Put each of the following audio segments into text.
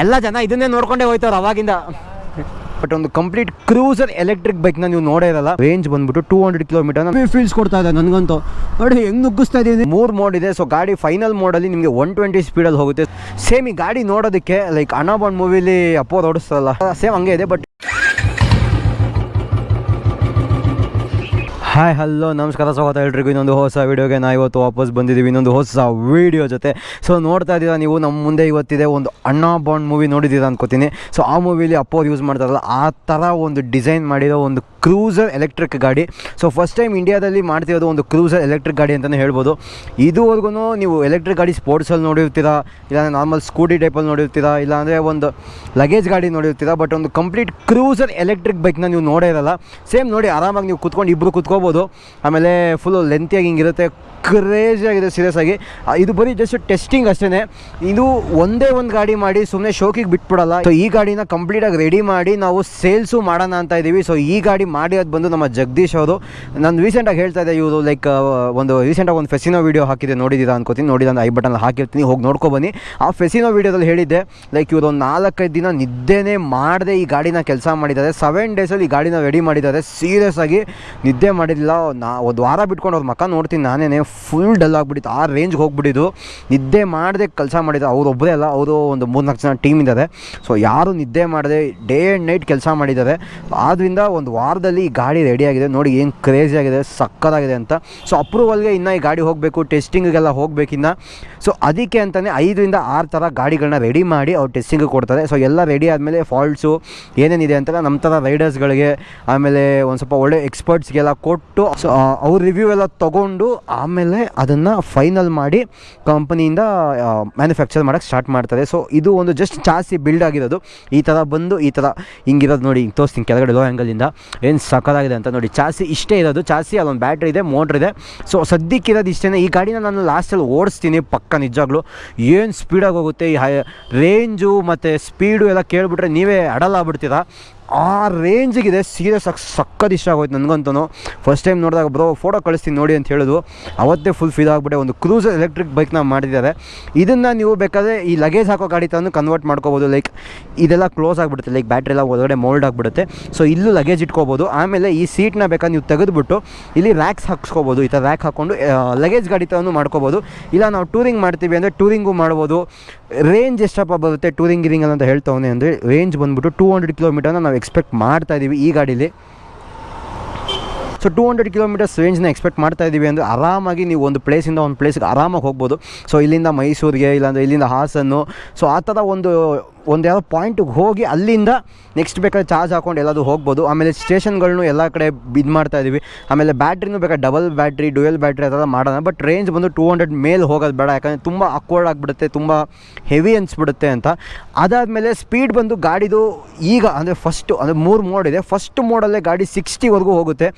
ಎಲ್ಲ ಜನ ಇದನ್ನೇ ನೋಡ್ಕೊಂಡೇ ಹೋಯ್ತವ್ರು ಅವಾಗಿಂದ. ಬಟ್ ಒಂದು ಕಂಪ್ಲೀಟ್ ಕ್ರೂಸರ್ ಎಲೆಕ್ಟ್ರಿಕ್ ಬೈಕ್ನ ನೀವು ನೋಡೇ ಇರಲ್ಲ. ರೇಂಜ್ ಬಂದ್ಬಿಟ್ಟು ಟೂ ಹಂಡ್ರೆಡ್ ಕಿಲೋಮೀಟರ್ ಫೀಲ್ಸ್ ಕೊಡ್ತಾ ಇದೆ ನನಗಂತೂ. ನೋಡಿ ಹೆಂಗ್ ನುಗ್ಗಿಸ್ತಾ ಇದೀನಿ ಮೂರು ಮೋಡ್ ಇದೆ ಸೊ ಗಾಡಿ ಫೈನಲ್ ಮೋಡಲ್ಲಿ ನಿಮಗೆ ಒನ್ ಟ್ವೆಂಟಿ ಸ್ಪೀಡಲ್ಲಿ ಹೋಗುತ್ತೆ. ಸೇಮ್ ಈ ಗಾಡಿ ನೋಡೋದಕ್ಕೆ ಲೈಕ್ ಅನಾಬಾಂಡ್ ಮೂವಿಲಿ ಅಪ್ಪೋದ್ ಓಡಿಸ್ತಾರಲ್ಲ. ಸೇಮ್ ಹಂಗೆ ಇದೆ ಬಟ್ ಹಾಯ್ ಹಲೋ ನಮಸ್ಕಾರ, ಸ್ವಾಗತ ಎಲ್ರಿಗೂ. ಇನ್ನೊಂದು ಹೊಸ ವೀಡಿಯೋಗೆ ನಾ ಇವತ್ತು ವಾಪಸ್ ಬಂದಿದ್ದೀವಿ. ಇನ್ನೊಂದು ಹೊಸ ವೀಡಿಯೋ ಜೊತೆ. ಸೊ ನೋಡ್ತಾ ಇದ್ದೀರಾ ನೀವು? ನಮ್ಮ ಮುಂದೆ ಇವತ್ತಿದೆ ಒಂದು ಅಣ್ಣಾ ಬಾಂಡ್ ಮೂವಿ ನೋಡಿದ್ದೀರಾ ಅನ್ಕೋತೀನಿ. ಸೊ ಆ ಮೂವಿಲಿ ಅಪ್ಪೋರು ಯೂಸ್ ಮಾಡ್ತಾರಲ್ಲ, ಆ ಥರ ಒಂದು ಡಿಸೈನ್ ಮಾಡಿರೋ ಒಂದು ಕ್ರೂಸರ್ ಎಲೆಕ್ಟ್ರಿಕ್ ಗಾಡಿ. ಸೊ ಫಸ್ಟ್ ಟೈಮ್ ಇಂಡಿಯಾದಲ್ಲಿ ಮಾಡ್ತಿರೋದು ಒಂದು ಕ್ರೂಸರ್ ಎಲೆಕ್ಟ್ರಿಕ್ ಗಾಡಿ ಅಂತಲೇ ಹೇಳ್ಬೋದು. ಇದುವರೆಗೂ ನೀವು ಎಲೆಕ್ಟ್ರಿಕ್ ಗಾಡಿ ಸ್ಪೋರ್ಟ್ಸಲ್ಲಿ ನೋಡಿರ್ತೀರಾ, ಇಲ್ಲಾಂದರೆ ನಾರ್ಮಲ್ ಸ್ಕೂಟಿ ಟೈಪಲ್ಲಿ ನೋಡಿರ್ತೀರಾ, ಇಲ್ಲಾಂದರೆ ಒಂದು ಲಗೇಜ್ ಗಾಡಿ ನೋಡಿರ್ತೀರಾ ಬಟ್ ಒಂದು ಕಂಪ್ಲೀಟ್ ಕ್ರೂಸರ್ ಎಲೆಕ್ಟ್ರಿಕ್ ಬೈಕ್ನ ನೀವು ನೋಡೇ ಇರಲ್ಲ. ಸೇಮ್ ನೋಡಿ, ಆರಾಮಾಗಿ ನೀವು ಕುತ್ಕೊಂಡು ಇಬ್ಬರು ಕುತ್ಕೋಬೋದು. ಆಮೇಲೆ ಫುಲ್ಲು ಲೆಂತಿಯಾಗಿ ಹಿಂಗಿರುತ್ತೆ ಕ್ರೇಜಿ ಆಗಿದೆ ಸೀರಿಯಸ್ ಆಗಿ. ಇದು ಬರೀ ಜಸ್ಟ್ ಟೆಸ್ಟಿಂಗ್ ಅಷ್ಟೇ ಇದು ಒಂದೇ ಒಂದು ಗಾಡಿ ಮಾಡಿ ಸುಮ್ಮನೆ ಶೋಕಿಗೆ ಬಿಟ್ಬಿಡಲ್ಲ. ಸೊ ಈ ಗಾಡಿನ ಕಂಪ್ಲೀಟಾಗಿ ರೆಡಿ ಮಾಡಿ ನಾವು ಸೇಲ್ಸು ಮಾಡೋಣ ಅಂತ ಇದ್ದೀವಿ ಸೊ ಈ ಗಾಡಿ ಮಾಡಿರೋದು ಬಂದು ನಮ್ಮ ಜಗದೀಶ್ ಅವರು. ನಾನು ರೀಸೆಂಟಾಗಿ ಹೇಳ್ತಾ ಇದ್ದೆ, ಇವರು ಲೈಕ್ ಒಂದು ರೀಸೆಂಟಾಗಿ ಒಂದು ಫೆಸಿನೋ ವೀಡಿಯೋ ಹಾಕಿದೆ ನೋಡಿದ್ದೀರಾ ಅನ್ಕೋತೀನಿ. ನೋಡಿದ ಐ ಬಟನ್ ಹಾಕಿರ್ತೀನಿ, ಹೋಗಿ ನೋಡ್ಕೊ ಬನ್ನಿ. ಆ ಫೆಸಿನೋ ವೀಡಿಯೋದಲ್ಲಿ ಹೇಳಿದ್ದೆ ಲೈಕ್ ಇವರು ಒಂದು ನಾಲ್ಕೈದು ದಿನ ನಿದ್ದೆನೇ ಮಾಡದೆ ಈ ಗಾಡಿನ ಕೆಲಸ ಮಾಡಿದ್ದಾರೆ. ಸೆವೆನ್ ಡೇಸಲ್ಲಿ ಈ ಗಾಡಿನ ರೆಡಿ ಮಾಡಿದ್ದಾರೆ. ಸೀರಿಯಸ್ ಆಗಿ ನಿದ್ದೆ ಮಾಡಿಲ್ಲ ನಾ, ಒಂದು ವಾರ ಬಿಟ್ಕೊಂಡು ಅವ್ರ ಮಕ್ಕ ನೋಡ್ತೀನಿ. ನಾನೇ ಫುಲ್ ಡಲ್ ಆಗಿಬಿಟ್ಟಿತ್ತು. ಆ ರೇಂಜ್ಗೆ ಹೋಗ್ಬಿಟ್ಟಿದ್ದು. ನಿದ್ದೆ ಮಾಡದೆ ಕೆಲಸ ಮಾಡಿದ್ರು ಅವ್ರು ಒಬ್ಬರೇ ಅಲ್ಲ, ಅವರು ಒಂದು ಮೂರು ನಾಲ್ಕು ಜನ ಟೀಮ್ ಇದ್ದಾರೆ. ಸೊ ಯಾರು ನಿದ್ದೆ ಮಾಡದೆ ಡೇ ಆ್ಯಂಡ್ ನೈಟ್ ಕೆಲಸ ಮಾಡಿದ್ದಾರೆ. ಆದ್ದರಿಂದ ಒಂದು ವಾರದಲ್ಲಿ ಈ ಗಾಡಿ ರೆಡಿಯಾಗಿದೆ ನೋಡಿ ಏನು ಕ್ರೇಜಿ ಆಗಿದೆ ಸಕ್ಕತ್ತಾಗಿದೆ ಅಂತ. ಸೊ ಅಪ್ರೂವಲ್ಗೆ ಇನ್ನು ಈ ಗಾಡಿ ಹೋಗಬೇಕು ಟೆಸ್ಟಿಂಗಿಗೆಲ್ಲ ಹೋಗಬೇಕಿನ್ನ ಸೊ ಅದಕ್ಕೆ ಅಂತಲೇ ಐದರಿಂದ ಆರು ಥರ ಗಾಡಿಗಳನ್ನ ರೆಡಿ ಮಾಡಿ ಅವ್ರು ಟೆಸ್ಟಿಂಗ್ ಕೊಡ್ತಾರೆ. ಸೊ ಎಲ್ಲ ರೆಡಿ ಆದಮೇಲೆ ಫಾಲ್ಟ್ಸು ಏನೇನಿದೆ ಅಂತ ನಮ್ಮ ಥರ ರೈಡರ್ಸ್ಗಳಿಗೆ ಆಮೇಲೆ ಒಂದು ಸ್ವಲ್ಪ ಒಳ್ಳೆ ಎಕ್ಸ್ಪರ್ಟ್ಸ್ಗೆಲ್ಲ ಕೊಟ್ಟು ಸೊ ಅವ್ರ ರಿವ್ಯೂ ಎಲ್ಲ ತೊಗೊಂಡು ಆಮೇಲೆ ಅದನ್ನು ಫೈನಲ್ ಮಾಡಿ ಕಂಪನಿಯಿಂದ ಮ್ಯಾನುಫ್ಯಾಕ್ಚರ್ ಮಾಡೋಕ್ಕೆ ಸ್ಟಾರ್ಟ್ ಮಾಡ್ತಾರೆ. ಸೊ ಇದು ಒಂದು ಜಸ್ಟ್ ಜಾಸ್ತಿ ಬಿಲ್ಡ್ ಆಗಿರೋದು. ಈ ಥರ ಬಂದು ಈ ಥರ ಹಿಂಗಿರೋದು ನೋಡಿ ಹಿಂಗೆ ತೋರಿಸ್ತೀನಿ ಕೆಳಗಡೆ ಲೋ ಆ್ಯಂಗಲಿಂದ ಏನು ಸಕ್ಕದಾಗಿದೆ ಅಂತ ನೋಡಿ. ಚಾಸಿ ಇಷ್ಟೇ ಇರೋದು. ಚಾಸಿ ಅಲ್ಲೊಂದು ಬ್ಯಾಟ್ರಿ ಇದೆ ಮೋಟ್ರ್ ಇದೆ. ಸೊ ಸದ್ಯಕ್ಕಿರೋದು ಇಷ್ಟೇ ಈ ಗಾಡಿನ ನಾನು ಲಾಸ್ಟಲ್ಲಿ ಓಡಿಸ್ತೀನಿ ಪಕ್ಕ ನಿಜವಾಗ್ಲೂ. ಏನು ಸ್ಪೀಡಾಗಿ ಹೋಗುತ್ತೆ? ಈ ಹೈ ರೇಂಜು ಮತ್ತು ಸ್ಪೀಡು ಎಲ್ಲ ಕೇಳಿಬಿಟ್ರೆ ನೀವೇ ಅಡಲ್ ಆಗ್ಬಿಡ್ತೀರಾ? ಆ ರೇಂಜಿಗಿದೆ ಸೀರೆ ಸಕ್, ಸಕ್ಕತ್ ಇಷ್ಟ ಆಗೋಯ್ತು ನನಗಂತೂ. ಫಸ್ಟ್ ಟೈಮ್ ನೋಡಿದಾಗ, ಬ್ರೋ ಫೋಟೋ ಕಳಿಸ್ತೀನಿ ನೋಡಿ ಅಂತ ಹೇಳೋದು. ಅವತ್ತೇ ಫುಲ್ ಫೀಲ್ ಆಗಿಬಿಟ್ಟೆ. ಒಂದು ಕ್ರೂಸರ್ ಎಲೆಕ್ಟ್ರಿಕ್ ಬೈಕ್ನ ಮಾಡಿದ್ದಾರೆ. ಇದನ್ನು ನೀವು ಬೇಕಾದರೆ ಈ ಲಗೇಜ್ ಹಾಕೋ ಗಾಡಿ ತಂದು ಕನ್ವರ್ಟ್ ಮಾಡ್ಕೋಬೋದು. ಲೈಕ್ ಇದೆಲ್ಲ ಕ್ಲೋಸ್ ಆಗಿಬಿಡುತ್ತೆ. ಲೈಕ್ ಬ್ಯಾಟ್ರಿ ಎಲ್ಲ ಒಳಗಡೆ ಮೋಲ್ಡ್ ಆಗಿಬಿಡುತ್ತೆ. ಸೊ ಇಲ್ಲೂ ಲಗೇಜ್ ಇಟ್ಕೋಬೋದು. ಆಮೇಲೆ ಈ ಸೀಟ್ನ ಬೇಕಾದ್ರೆ ನೀವು ತೆಗೆದುಬಿಟ್ಟು ಇಲ್ಲಿ ರ್ಯಾಕ್ಸ್ ಹಾಕ್ಸ್ಕೋಬೋದು. ಈ ಥರ ರ್ಯಾಕ್ ಹಾಕ್ಕೊಂಡು ಲಗೇಜ್ ಗಾಡಿ ತಂದು ಮಾಡ್ಕೋಬೋದು. ಇಲ್ಲ, ನಾವು ಟೂರಿಂಗ್ ಮಾಡ್ತೀವಿ ಅಂದರೆ ಟೂರಿಂಗು ಮಾಡ್ಬೋದು. ರೇಂಜ್ ಎಷ್ಟಪ್ಪ ಬರುತ್ತೆ? ಟೂರಿಂಗ್ ಗಿರಿಂಗ್ ಅಂತ ಹೇಳ್ತಾವನೆ ಅಂದರೆ ರೇಂಜ್ ಬಂದುಬಿಟ್ಟು ಟೂ ಹಂಡ್ರೆಡ್ ಕಿಲೋಮೀಟರ್ನ ನಾವು ಎಕ್ಸ್ಪೆಕ್ಟ್ ಮಾಡ್ತಾ ಇದ್ದೀವಿ ಈ ಗಾಡೀಲಿ. ಸೊ ಟೂ ಹಂಡ್ರೆಡ್ ಕಿಲೋಮೀಟರ್ಸ್ ರೇಂಜ್ನ ಎಕ್ಸ್ಪೆಕ್ಟ್ ಮಾಡ್ತಾ ಇದ್ದೀವಿ ಅಂದರೆ ಆರಾಮಾಗಿ ನೀವು ಒಂದು ಪ್ಲೇಸಿಂದ ಒಂದು ಪ್ಲೇಸ್ಗೆ ಆರಾಮಾಗಿ ಹೋಗ್ಬೋದು. ಸೊ ಇಲ್ಲಿಂದ ಮೈಸೂರಿಗೆ, ಇಲ್ಲಾಂದರೆ ಇಲ್ಲಿಂದ ಹಾಸನ್ನು. ಸೊ ಆ ಥರ ಒಂದು ಒಂದು ಯಾವುದೋ ಪಾಯಿಂಟಿಗೆ ಹೋಗಿ ಅಲ್ಲಿಂದ ನೆಕ್ಸ್ಟ್ ಬೇಕಾದ್ರೆ ಚಾರ್ಜ್ ಹಾಕೊಂಡು ಎಲ್ಲಾದರೂ ಹೋಗ್ಬೋದು. ಆಮೇಲೆ ಸ್ಟೇಷನ್ಗಳನ್ನು ಎಲ್ಲ ಕಡೆ ಇದು ಮಾಡ್ತಾ ಇದ್ದೀವಿ ಆಮೇಲೆ ಬ್ಯಾಟ್ರಿನೂ ಬೇಕಾದ್ರೆ ಡಬಲ್ ಬ್ಯಾಟ್ರಿ ಡುಯಲ್ ಬ್ಯಾಟ್ರಿ ಅದೆಲ್ಲ ಮಾಡೋಣ. ಬಟ್ ರೇಂಜ್ ಬಂದು ಟೂ ಹಂಡ್ರೆಡ್ ಮೇಲೆ ಹೋಗೋದು ಬೇಡ. ಯಾಕಂದರೆ ತುಂಬ ಅಕ್ವರ್ಡ್ ಆಗಿಬಿಡುತ್ತೆ, ತುಂಬ ಹೆವಿ ಅನಿಸ್ಬಿಡುತ್ತೆ ಅಂತ. ಅದಾದಮೇಲೆ ಸ್ಪೀಡ್ ಬಂದು ಗಾಡಿದು ಈಗ ಅಂದರೆ ಫಸ್ಟು ಅಂದರೆ ಮೂರು ಮೋಡ್ ಇದೆ. ಫಸ್ಟ್ ಮೋಡಲ್ಲೇ ಗಾಡಿ ಸಿಕ್ಸ್ಟಿವರೆಗೂ ಹೋಗುತ್ತೆ.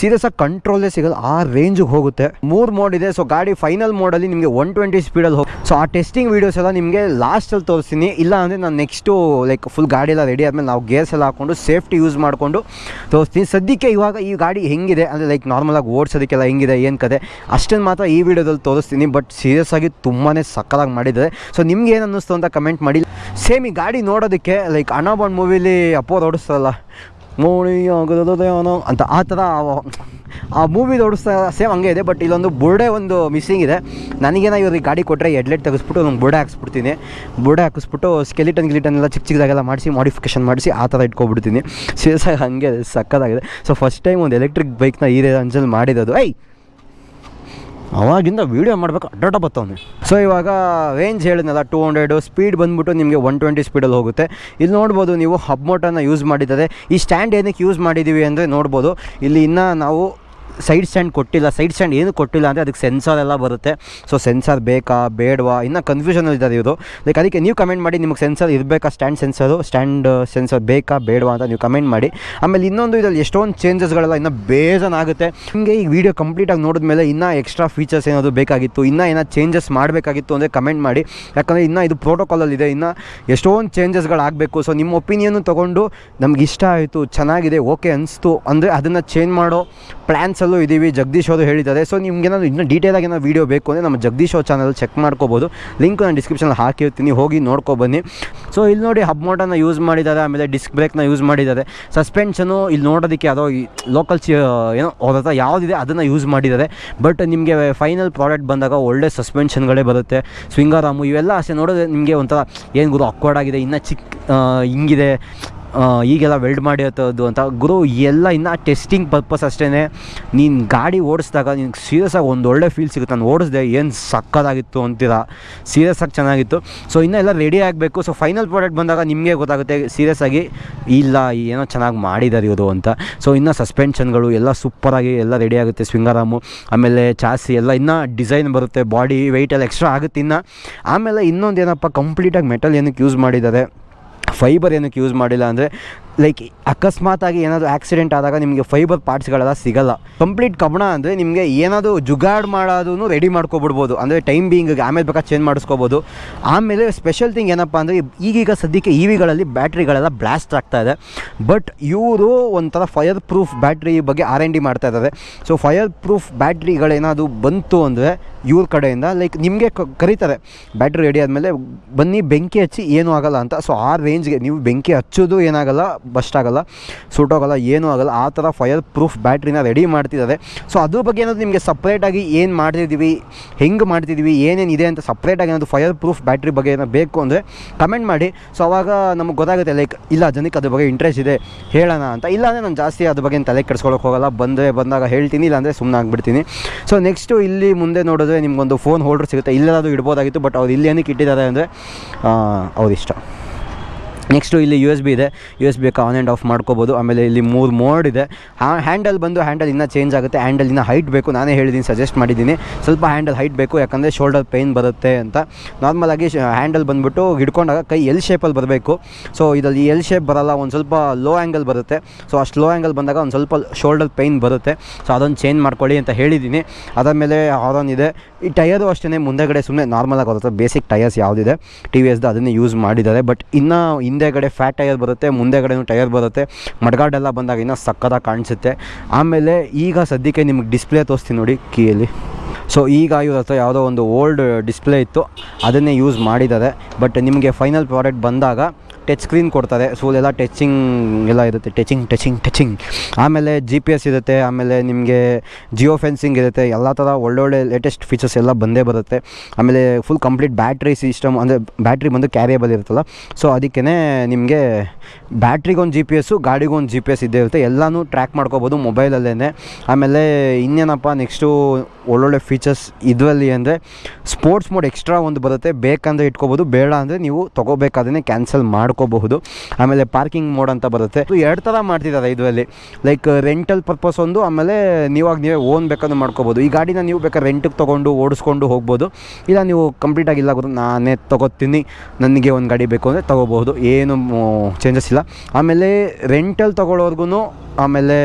ಸೀರಿಯಸ್ ಆಗಿ ಕಂಟ್ರೋಲೇ ಸಿಗಲ್ಲ, ಆ ರೇಂಜಿಗೆ ಹೋಗುತ್ತೆ. ಮೂರು ಮೋಡ್ ಇದೆ. ಸೊ ಗಾಡಿ ಫೈನಲ್ ಮೋಡಲ್ಲಿ ನಿಮಗೆ ಒನ್ ಟ್ವೆಂಟಿ ಸ್ಪೀಡಲ್ಲಿ ಹೋಗಿ ಸೊ ಆ ಟೆಸ್ಟಿಂಗ್ ವೀಡಿಯೋಸ್ ಎಲ್ಲ ನಿಮಗೆ ಲಾಸ್ಟಲ್ಲಿ ತೋರಿಸ್ತೀನಿ. ಇಲ್ಲ ಅಂದರೆ ನಾನು ನೆಕ್ಸ್ಟು ಲೈಕ್ ಫುಲ್ ಗಾಡಿ ಎಲ್ಲ ರೆಡಿ ಆದಮೇಲೆ ನಾವು ಗೇರ್ಸ್ ಎಲ್ಲ ಹಾಕ್ಕೊಂಡು ಸೇಫ್ಟಿ ಯೂಸ್ ಮಾಡಿಕೊಂಡು ತೋರಿಸ್ತೀನಿ. ಸದ್ಯಕ್ಕೆ ಇವಾಗ ಈ ಗಾಡಿ ಹೆಂಗಿದೆ? ಅಂದರೆ ಲೈಕ್ ನಾರ್ಮಲಾಗಿ ಓಡಿಸೋದಕ್ಕೆಲ್ಲ ಹೆಂಗಿದೆ? ಏನು ಕತೆ? ಅಷ್ಟನ್ನು ಮಾತ್ರ ಈ ವಿಡಿಯೋದಲ್ಲಿ ತೋರಿಸ್ತೀನಿ. ಬಟ್ ಸೀರಿಯಸ್ ಆಗಿ ತುಂಬಾ ಸಕ್ಕಲಾಗಿ ಮಾಡಿದ್ದಾರೆ. ಸೊ ನಿಮ್ಗೆ ಏನು ಅನ್ನಿಸ್ತು ಅಂತ ಕಮೆಂಟ್ ಮಾಡಿ. ಸೇಮ್ ಈ ಗಾಡಿ ನೋಡೋದಕ್ಕೆ ಲೈಕ್ ಅನಾಬಾಂಡ್ ಮೂವಿಲಿ ಅಪ್ಪೋರ್ ಓಡಿಸ್ತಾರಲ್ಲ. ಮೋಣಿ ಅಂತ ಆ ಥರ ಆ- ಮೂವಿ ಓಡಿಸ್ತಾ ಸೇಮ್ ಹಂಗೆ ಇದೆ ಬಟ್ ಇಲ್ಲೊಂದು ಬುರ್ಡೆ ಒಂದು ಮಿಸ್ಸಿಂಗ್ ಇದೆ. ನನಗೇನ ಇವ್ರಿಗೆ ಗಾಡಿ ಕೊಟ್ಟರೆ ಹೆಡ್ಲೈಟ್ ತೆಗೆಸ್ಬಿಟ್ಟು ಒಂದು ಬುರ್ಡೆ ಹಾಕ್ಸ್ಬಿಡ್ತೀನಿ. ಬುರ್ಡೆ ಹಾಕಿಸ್ಬಿಟ್ಟು ಸ್ಕೆಲಿಟನ್ ಗಿಲಿಟನ್ ಎಲ್ಲ ಚಿಕ್ಕ ಚಿಕ್ಕದಾಗೆಲ್ಲ ಮಾಡಿಸಿ ಮಾಡಿಫಿಕೇಶನ್ ಮಾಡಿಸಿ ಆ ಥರ ಇಟ್ಕೊಬಿಡ್ತೀನಿ. ಸೀರಿಯಸ್ ಆಗಿ ಹಾಗೆ ಸಕ್ಕತ್ತಾಗಿದೆ ಸೊ ಫಸ್ಟ್ ಟೈಮ್ ಒಂದು ಎಲೆಕ್ಟ್ರಿಕ್ ಬೈಕ್ನ ಈ ರೇಂಜಲ್ಲಿ ಮಾಡಿರೋದು. ಐ ಅವಾಗಿಂದ ವೀಡಿಯೋ ಮಾಡಬೇಕು ಅಡ್ಡಾಟ ಬತ್ತವನು. ಸೊ ಇವಾಗ ರೇಂಜ್ ಹೇಳಿದ್ನಲ್ಲ ಟೂ ಹಂಡ್ರೆಡು ಸ್ಪೀಡ್ ಬಂದ್ಬಿಟ್ಟು ನಿಮಗೆ ಒನ್ ಟ್ವೆಂಟಿ ಸ್ಪೀಡಲ್ಲಿ ಹೋಗುತ್ತೆ. ಇಲ್ಲಿ ನೋಡ್ಬೋದು ನೀವು ಹಬ್ ಮೋಟರ್ನ ಯೂಸ್ ಮಾಡಿದ್ದಾರೆ. ಈ ಸ್ಟ್ಯಾಂಡ್ ಏನಕ್ಕೆ ಯೂಸ್ ಮಾಡಿದ್ದೀವಿ ಅಂದರೆ ನೋಡ್ಬೋದು. ಇಲ್ಲಿ ಇನ್ನೂ ನಾವು ಸೈಡ್ ಸ್ಟ್ಯಾಂಡ್ ಕೊಟ್ಟಿಲ್ಲ, ಸೈಡ್ ಸ್ಟ್ಯಾಂಡ್ ಏನು ಕೊಟ್ಟಿಲ್ಲ ಅಂದರೆ ಅದಕ್ಕೆ ಸೆನ್ಸಾರ್ ಎಲ್ಲ ಬರುತ್ತೆ. ಸೊ ಸೆನ್ಸಾರ್ ಬೇಕಾ, ಬೇಡವಾ? ಇನ್ನೂ ಕನ್ಫ್ಯೂಷನಲ್ಲಿ ಇದ್ದಾರೆ ಇವರು. ಲೈಕ್ ಅದಕ್ಕೆ ನೀವು ಕಮೆಂಟ್ ಮಾಡಿ, ನಿಮಗೆ ಸೆನ್ಸರ್ ಇರಬೇಕಾ? ಸ್ಟ್ಯಾಂಡ್ ಸೆನ್ಸರು ಸ್ಟ್ಯಾಂಡ್ ಸೆನ್ಸರ್ ಬೇಕಾ, ಬೇಡವಾ ಅಂತ ನೀವು ಕಮೆಂಟ್ ಮಾಡಿ. ಆಮೇಲೆ ಇನ್ನೊಂದು ಇದರಲ್ಲಿ ಎಷ್ಟೊಂದು ಚೇಂಜಸ್ಗಳೆಲ್ಲ ಇನ್ನೂ ಬೇಜನ್ ಆಗುತ್ತೆ. ನಿಮಗೆ ಈ ವಿಡಿಯೋ ಕಂಪ್ಲೀಟಾಗಿ ನೋಡಿದ್ಮೇಲೆ ಇನ್ನೂ ಎಕ್ಸ್ಟ್ರಾ ಫೀಚರ್ಸ್ ಏನಾದರೂ ಬೇಕಾಗಿತ್ತು, ಇನ್ನೂ ಏನೋ ಚೇಂಜಸ್ ಮಾಡಬೇಕಾಗಿತ್ತು ಅಂದರೆ ಕಮೆಂಟ್ ಮಾಡಿ. ಯಾಕಂದರೆ ಇನ್ನೂ ಇದು ಪ್ರೋಟೋಕಾಲಲ್ಲಿದೆ ಇನ್ನು ಎಷ್ಟೊಂದು ಚೇಂಜಸ್ಗಳಾಗಬೇಕು ಸೊ ನಿಮ್ಮ ಒಪಿನಿಯನ್ನು ತೊಗೊಂಡು, ನಮ್ಗೆ ಇಷ್ಟ ಆಯಿತು, ಚೆನ್ನಾಗಿದೆ ಓಕೆ ಅನಿಸ್ತು ಅಂದರೆ ಅದನ್ನು ಚೇಂಜ್ ಮಾಡೋ ಪ್ಲ್ಯಾನ್ಸಲ್ಲೂ ಚಾನಲಲ್ಲೂ ಇದ್ದೀವಿ ಜಗದೀಶ್ ಅವರು ಹೇಳಿದ್ದಾರೆ. ಸೊ ನಿಮ್ಗೆ ಏನಾದ್ರು ಇನ್ನೂ ಡೀಟೇಲಾಗಿ ಏನೋ ವೀಡಿಯೋ ಬೇಕು ಅಂದರೆ ನಮ್ಮ ಜಗದೀಶ್ ಅವ್ರ ಚಾನಲ್ ಚೆಕ್ ಮಾಡ್ಕೋಬೋದು. ಲಿಂಕ್ ನಾನು ಡಿಸ್ಕ್ರಿಪ್ಷನಲ್ಲಿ ಹಾಕಿರ್ತೀನಿ, ಹೋಗಿ ನೋಡ್ಕೊ ಬನ್ನಿ. ಸೊ ಇಲ್ಲಿ ನೋಡಿ ಹಬ್ ಮೋಟರ್ನ ಯೂಸ್ ಮಾಡಿದ್ದಾರೆ, ಆಮೇಲೆ ಡಿಸ್ಕ್ ಬ್ರೇಕ್ನ ಯೂಸ್ ಮಾಡಿದ್ದಾರೆ. ಸಸ್ಪೆನ್ಷನು ಇಲ್ಲಿ ನೋಡೋದಕ್ಕೆ ಯಾವುದೋ ಲೋಕಲ್ ಚಿ ಏನೋ ಅವ್ರ ಯಾವುದಿದೆ ಅದನ್ನು ಯೂಸ್ ಮಾಡಿದ್ದಾರೆ. ಬಟ್ ನಿಮಗೆ ಫೈನಲ್ ಪ್ರಾಡಕ್ಟ್ ಬಂದಾಗ ಒಳ್ಳೆ ಸಸ್ಪೆನ್ಷನ್ಗಳೇ ಬರುತ್ತೆ. ಸ್ವಿಂಗಾರಾಮು ಇವೆಲ್ಲ ಅಷ್ಟೇ ನೋಡಿದ್ರೆ ನಿಮಗೆ ಒಂಥರ, ಏನು ಗುರು ಅಕ್ವರ್ಡ್ ಆಗಿದೆ, ಇನ್ನೂ ಚಿಕ್ಕ ಹಿಂಗಿದೆ. ಈಗೆಲ್ಲ ವೆಲ್ಡ್ ಮಾಡಿರ್ತದ್ದು ಅಂತ. ಗುರು, ಎಲ್ಲ ಇನ್ನು ಟೆಸ್ಟಿಂಗ್ ಪರ್ಪಸ್ ಅಷ್ಟೇ ನೀನು ಗಾಡಿ ಓಡಿಸಿದಾಗ ನಿನಗೆ ಸೀರಿಯಸ್ ಆಗಿ ಒಂದು ಒಳ್ಳೆ ಫೀಲ್ ಸಿಗುತ್ತೆ. ನಾನು ಓಡಿಸ್ದೆ, ಏನು ಸಕ್ಕದಾಗಿತ್ತು ಅಂತೀರ? ಸೀರಿಯಸ್ ಆಗಿ ಚೆನ್ನಾಗಿತ್ತು. ಸೊ ಇನ್ನೂ ಎಲ್ಲ ರೆಡಿ ಆಗಬೇಕು. ಸೊ ಫೈನಲ್ ಪ್ರಾಡಕ್ಟ್ ಬಂದಾಗ ನಿಮಗೆ ಗೊತ್ತಾಗುತ್ತೆ ಸೀರಿಯಸ್ ಆಗಿ, ಇಲ್ಲ ಏನೋ ಚೆನ್ನಾಗಿ ಮಾಡಿದ್ದಾರೆ ಇವರು ಅಂತ. ಸೊ ಇನ್ನು ಸಸ್ಪೆನ್ಷನ್ಗಳು ಎಲ್ಲ ಸೂಪರಾಗಿ ಎಲ್ಲ ರೆಡಿ ಆಗುತ್ತೆ ಸ್ವಿಂಗಾರಾಮು ಆಮೇಲೆ ಚಾಸಿ ಎಲ್ಲ ಇನ್ನೂ ಡಿಸೈನ್ ಬರುತ್ತೆ ಬಾಡಿ ವೆಯ್ಟ್ ಎಲ್ಲ ಎಕ್ಸ್ಟ್ರಾ ಆಗುತ್ತೆ ಇನ್ನು. ಆಮೇಲೆ ಇನ್ನೊಂದು ಏನಪ್ಪ ಕಂಪ್ಲೀಟಾಗಿ ಮೆಟಲ್ ಏನಕ್ಕೆ ಯೂಸ್ ಮಾಡಿದ್ದಾರೆ? ಫೈಬರ್ ಏನಕ್ಕೆ ಯೂಸ್ ಮಾಡಿಲ್ಲ ಅಂದರೆ ಲೈಕ್ ಅಕಸ್ಮಾತಾಗಿ ಏನಾದರೂ ಆಕ್ಸಿಡೆಂಟ್ ಆದಾಗ ನಿಮಗೆ ಫೈಬರ್ ಪಾರ್ಟ್ಸ್ಗಳೆಲ್ಲ ಸಿಗಲ್ಲ. ಕಂಪ್ಲೀಟ್ ಕಬ್ಬಣ ಅಂದರೆ ನಿಮಗೆ ಏನಾದರೂ ಜುಗಾಡ್ ಮಾಡೋದನ್ನು ರೆಡಿ ಮಾಡ್ಕೊಬಿಡ್ಬೋದು. ಅಂದರೆ ಟೈಮ್ ಬೀಯಿಂಗ್ ಆಮೇಲೆ ಬೇಕಾದ್ರೆ ಚೇಂಜ್ ಮಾಡಿಸ್ಕೋಬೋದು. ಆಮೇಲೆ ಸ್ಪೆಷಲ್ ಥಿಂಗ್ ಏನಪ್ಪ ಅಂದರೆ ಈಗೀಗ ಸದ್ಯಕ್ಕೆ ಇ ವಿಗಳಲ್ಲಿ ಬ್ಯಾಟ್ರಿಗಳೆಲ್ಲ ಬ್ಲಾಸ್ಟ್ ಆಗ್ತಾ ಇದೆ. ಬಟ್ ಇವರು ಒಂಥರ ಫೈರ್ ಪ್ರೂಫ್ ಬ್ಯಾಟ್ರಿ ಬಗ್ಗೆ ಆರ್ ಎನ್ ಡಿ ಮಾಡ್ತಾ ಇದ್ದಾರೆ. ಸೊ ಫೈರ್ ಪ್ರೂಫ್ ಬ್ಯಾಟ್ರಿಗಳೇನಾದರೂ ಬಂತು ಅಂದರೆ ಇವ್ರ ಕಡೆಯಿಂದ ಲೈಕ್ ನಿಮಗೆ ಕರೀತಾರೆ. ಬ್ಯಾಟ್ರಿ ರೆಡಿ ಆದಮೇಲೆ ಬನ್ನಿ, ಬೆಂಕಿ ಹಚ್ಚಿ ಏನೂ ಆಗಲ್ಲ ಅಂತ. ಸೊ ಆ ರೇಂಜ್ಗೆ ನೀವು ಬೆಂಕಿ ಹಚ್ಚೋದು ಏನಾಗಲ್ಲ. ಬಸ್ಟ್ ಆಗಲ್ಲ ಸುಟ್ಟೋಗಲ್ಲ ಏನೂ ಆಗಲ್ಲ, ಆ ಥರ ಫೈರ್ ಪ್ರೂಫ್ ಬ್ಯಾಟ್ರಿನ ರೆಡಿ ಮಾಡ್ತಿದ್ದಾರೆ. ಸೊ ಅದ್ರ ಬಗ್ಗೆ ಏನಾದರೂ ನಿಮಗೆ ಸಪ್ರೇಟಾಗಿ ಏನು ಮಾಡ್ತಿದ್ದೀವಿ, ಹೆಂಗೆ ಮಾಡ್ತಿದ್ದೀವಿ ಏನೇನಿದೆ ಅಂತ ಸಪ್ರೇಟಾಗಿ ಏನಾದರೂ ಫೈರ್ ಪ್ರೂಫ್ ಬ್ಯಾಟ್ರಿ ಬಗ್ಗೆ ಏನೋ ಬೇಕು ಅಂದರೆ ಕಮೆಂಟ್ ಮಾಡಿ. ಸೊ ಅವಾಗ ನಮ್ಗೆ ಗೊತ್ತಾಗುತ್ತೆ ಲೈಕ್ ಇಲ್ಲ ಜನಕ್ಕೆ ಅದ್ರ ಬಗ್ಗೆ ಇಂಟ್ರೆಸ್ಟ್ ಇದೆ, ಹೇಳೋಣ ಅಂತ. ಇಲ್ಲ ಅಂದರೆ ನಾನು ಜಾಸ್ತಿ ಅದ್ರ ಬಗ್ಗೆ ತಲೆ ಕೆಡ್ಸ್ಕೊಳಕ್ಕೆ ಹೋಗಲ್ಲ, ಬಂದರೆ ಬಂದಾಗ ಹೇಳ್ತೀನಿ ಇಲ್ಲಾಂದರೆ ಸುಮ್ಮನೆ ಆಗಿಬಿಡ್ತೀನಿ. ಸೊ ನೆಕ್ಸ್ಟು ಇಲ್ಲಿ ಮುಂದೆ ನೋಡಿದ್ರೆ ನಿಮ್ಗೊಂದು ಫೋನ್ ಹೋಲ್ಡರ್ ಸಿಗುತ್ತೆ. ಇಲ್ಲೆಲ್ಲದು ಇಡ್ಬೋದಾಗಿತ್ತು ಬಟ್ ಅವ್ರು ಇಲ್ಲಿ ಏನಕ್ಕೆ ಇಟ್ಟಿದ್ದಾರೆ ಅಂದರೆ ಅವ್ರ ಇಷ್ಟ ನೆಕ್ಸ್ಟು ಇಲ್ಲಿ ಯು ಎಸ್ ಬಿ ಇದೆ. U S B on and off ಮಾಡ್ಕೋಬೋದು. ಆಮೇಲೆ ಇಲ್ಲಿ ಮೂರು ಮೋಡ್ ಇದೆ. ಹ್ಯಾಂಡಲ್ ಬಂದು ಹ್ಯಾಂಡಲ್ ಇನ್ನೂ ಚೇಂಜ್ ಆಗುತ್ತೆ. ಹ್ಯಾಂಡಲ್ ಇನ್ನೂ ಹೈಟ್ ಬೇಕು. ನಾನೇ ಹೇಳಿದ್ದೀನಿ ಸಜೆಸ್ಟ್ ಮಾಡಿದ್ದೀನಿ ಸ್ವಲ್ಪ ಹ್ಯಾಂಡಲ್ ಹೈಟ್ ಬೇಕು. ಯಾಕಂದರೆ ಶೋಲ್ಡರ್ ಪೇಯ್ನ್ ಬರುತ್ತೆ ಅಂತ. ನಾರ್ಮಲಾಗಿ ಹ್ಯಾಂಡಲ್ ಬಂದುಬಿಟ್ಟು ಹಿಡ್ಕೊಂಡಾಗ ಕೈ ಎಲ್ ಶೇಪಲ್ಲಿ ಬರಬೇಕು. ಸೊ ಇದರಲ್ಲಿ ಎಲ್ ಶೇಪ್ ಬರೋಲ್ಲ. ಒಂದು ಸ್ವಲ್ಪ ಲೋ ಆ್ಯಂಗಲ್ ಬರುತ್ತೆ. ಸೊ ಅಷ್ಟು ಲೋ ಆ್ಯಂಗಲ್ ಬಂದಾಗ ಒಂದು ಸ್ವಲ್ಪ ಶೋಲ್ಡರ್ ಪೇಯ್ನ್ ಬರುತ್ತೆ. ಸೊ ಅದೊಂದು ಚೇಂಜ್ ಮಾಡ್ಕೊಳ್ಳಿ ಅಂತ ಹೇಳಿದ್ದೀನಿ ಅದಾದಮೇಲೆ ಹಾರನ್ ಇದೆ. ಈ ಟಯರು ಅಷ್ಟೇ ಮುಂದೆಗಡೆ ಸುಮ್ಮನೆ ನಾರ್ಮಲಾಗಿ ಬರುತ್ತೆ. ಬೇಸಿಕ್ ಟಯರ್ಸ್ ಯಾವುದಿದೆ? ಟಿ ವಿ ಎಸ್ದು ಅದನ್ನೇ ಯೂಸ್ ಮಾಡಿದ್ದಾರೆ. ಬಟ್ ಇನ್ನು ಹಿಂದೆಗಡೆ ಫ್ಯಾಟ್ ಟಯರ್ ಬರುತ್ತೆ ಮುಂದೆಗಡೆನೂ ಟಯರ್ ಬರುತ್ತೆ. ಮಡ್ಗಾಡೆಲ್ಲ ಬಂದಾಗ ಇನ್ನೂ ಸಕ್ಕದಾಗಿ ಕಾಣಿಸುತ್ತೆ. ಆಮೇಲೆ ಈಗ ಸದ್ಯಕ್ಕೆ ನಿಮಗೆ ಡಿಸ್ಪ್ಲೇ ತೋರಿಸ್ತೀನಿ ನೋಡಿ ಕೀಯಲ್ಲಿ. ಸೊ ಈಗ ಇವ್ರ ಹತ್ರ ಯಾವುದೋ ಒಂದು ಓಲ್ಡ್ ಡಿಸ್ಪ್ಲೇ ಇತ್ತು. ಅದನ್ನೇ ಯೂಸ್ ಮಾಡಿದ್ದಾರೆ. ಬಟ್ ನಿಮಗೆ ಫೈನಲ್ ಪ್ರಾಡಕ್ಟ್ ಬಂದಾಗ ಟಚ್ ಸ್ಕ್ರೀನ್ ಕೊಡ್ತಾರೆ ಸೊ ಎಲ್ಲ ಟಚಿಂಗ್ ಎಲ್ಲ ಇರುತ್ತೆ. ಟಚಿಂಗ್ ಟಚಿಂಗ್ ಟಚಿಂಗ್ ಆಮೇಲೆ ಜಿ ಪಿ ಎಸ್ ಇರುತ್ತೆ. ಆಮೇಲೆ ನಿಮಗೆ ಜಿಯೋ ಫೆನ್ಸಿಂಗ್ ಇರುತ್ತೆ. ಎಲ್ಲ ಥರ ಒಳ್ಳೊಳ್ಳೆ ಲೇಟೆಸ್ಟ್ ಫೀಚರ್ಸ್ ಎಲ್ಲ ಬಂದೇ ಬರುತ್ತೆ. ಆಮೇಲೆ ಫುಲ್ ಕಂಪ್ಲೀಟ್ ಬ್ಯಾಟ್ರಿ ಸಿಸ್ಟಮ್ ಅಂದರೆ ಬ್ಯಾಟ್ರಿ ಬಂದು ಕ್ಯಾರಿಯಬಲ್ ಇರುತ್ತಲ್ಲ. ಸೊ ಅದಕ್ಕೇ ನಿಮಗೆ ಬ್ಯಾಟ್ರಿಗೊಂದು ಜಿ ಪಿ ಎಸ್ಸು ಗಾಡಿಗೊಂದು ಜಿ ಪಿ ಎಸ್ ಇದ್ದೇ ಇರುತ್ತೆ. ಎಲ್ಲನೂ ಟ್ರ್ಯಾಕ್ ಮಾಡ್ಕೋಬೋದು ಮೊಬೈಲಲ್ಲೇ ಆಮೇಲೆ ಇನ್ನೇನಪ್ಪ ನೆಕ್ಸ್ಟು ಒಳ್ಳೊಳ್ಳೆ ಫೀಚರ್ಸ್ ಇದರಲ್ಲಿ ಅಂದರೆ ಸ್ಪೋರ್ಟ್ಸ್ ಮೋಡ್ ಎಕ್ಸ್ಟ್ರಾ ಒಂದು ಬರುತ್ತೆ. ಬೇಕಂದರೆ ಇಟ್ಕೋಬೋದು, ಬೇಡ ಅಂದರೆ ನೀವು ತೊಗೋಬೇಕಾದ್ರೆ ಕ್ಯಾನ್ಸಲ್ ಮಾಡ್ಕೋಬಹುದು. ಆಮೇಲೆ ಪಾರ್ಕಿಂಗ್ ಮೋಡ್ ಅಂತ ಬರುತ್ತೆ. ಎರಡು ಥರ ಮಾಡ್ತಿದ್ದಾರೆ ಇದರಲ್ಲಿ. ಲೈಕ್ ರೆಂಟಲ್ ಪರ್ಪಸ್ ಒಂದು, ಆಮೇಲೆ ನೀವಾಗ ನೀವೇ ಓನ್ ಬೇಕಾದ್ರೂ ಮಾಡ್ಕೋಬೋದು. ಈ ಗಾಡಿನ ನೀವು ಬೇಕಾದ್ರೆ ರೆಂಟಿಗೆ ತೊಗೊಂಡು, ಓಡಿಸ್ಕೊಂಡು ಹೋಗ್ಬೋದು. ಇಲ್ಲ ನೀವು ಕಂಪ್ಲೀಟಾಗಿ ಇಲ್ಲ ನಾನೇ ತೊಗೋತೀನಿ, ನನಗೆ ಒಂದು ಗಾಡಿ ಬೇಕು ಅಂದರೆ ತೊಗೋಬಹುದು. ಏನು ಚೇಂಜಸ್ ಇಲ್ಲ ಆಮೇಲೆ ರೆಂಟಲ್ಲಿ ತೊಗೊಳೋರ್ಗು ಆಮೇಲೆ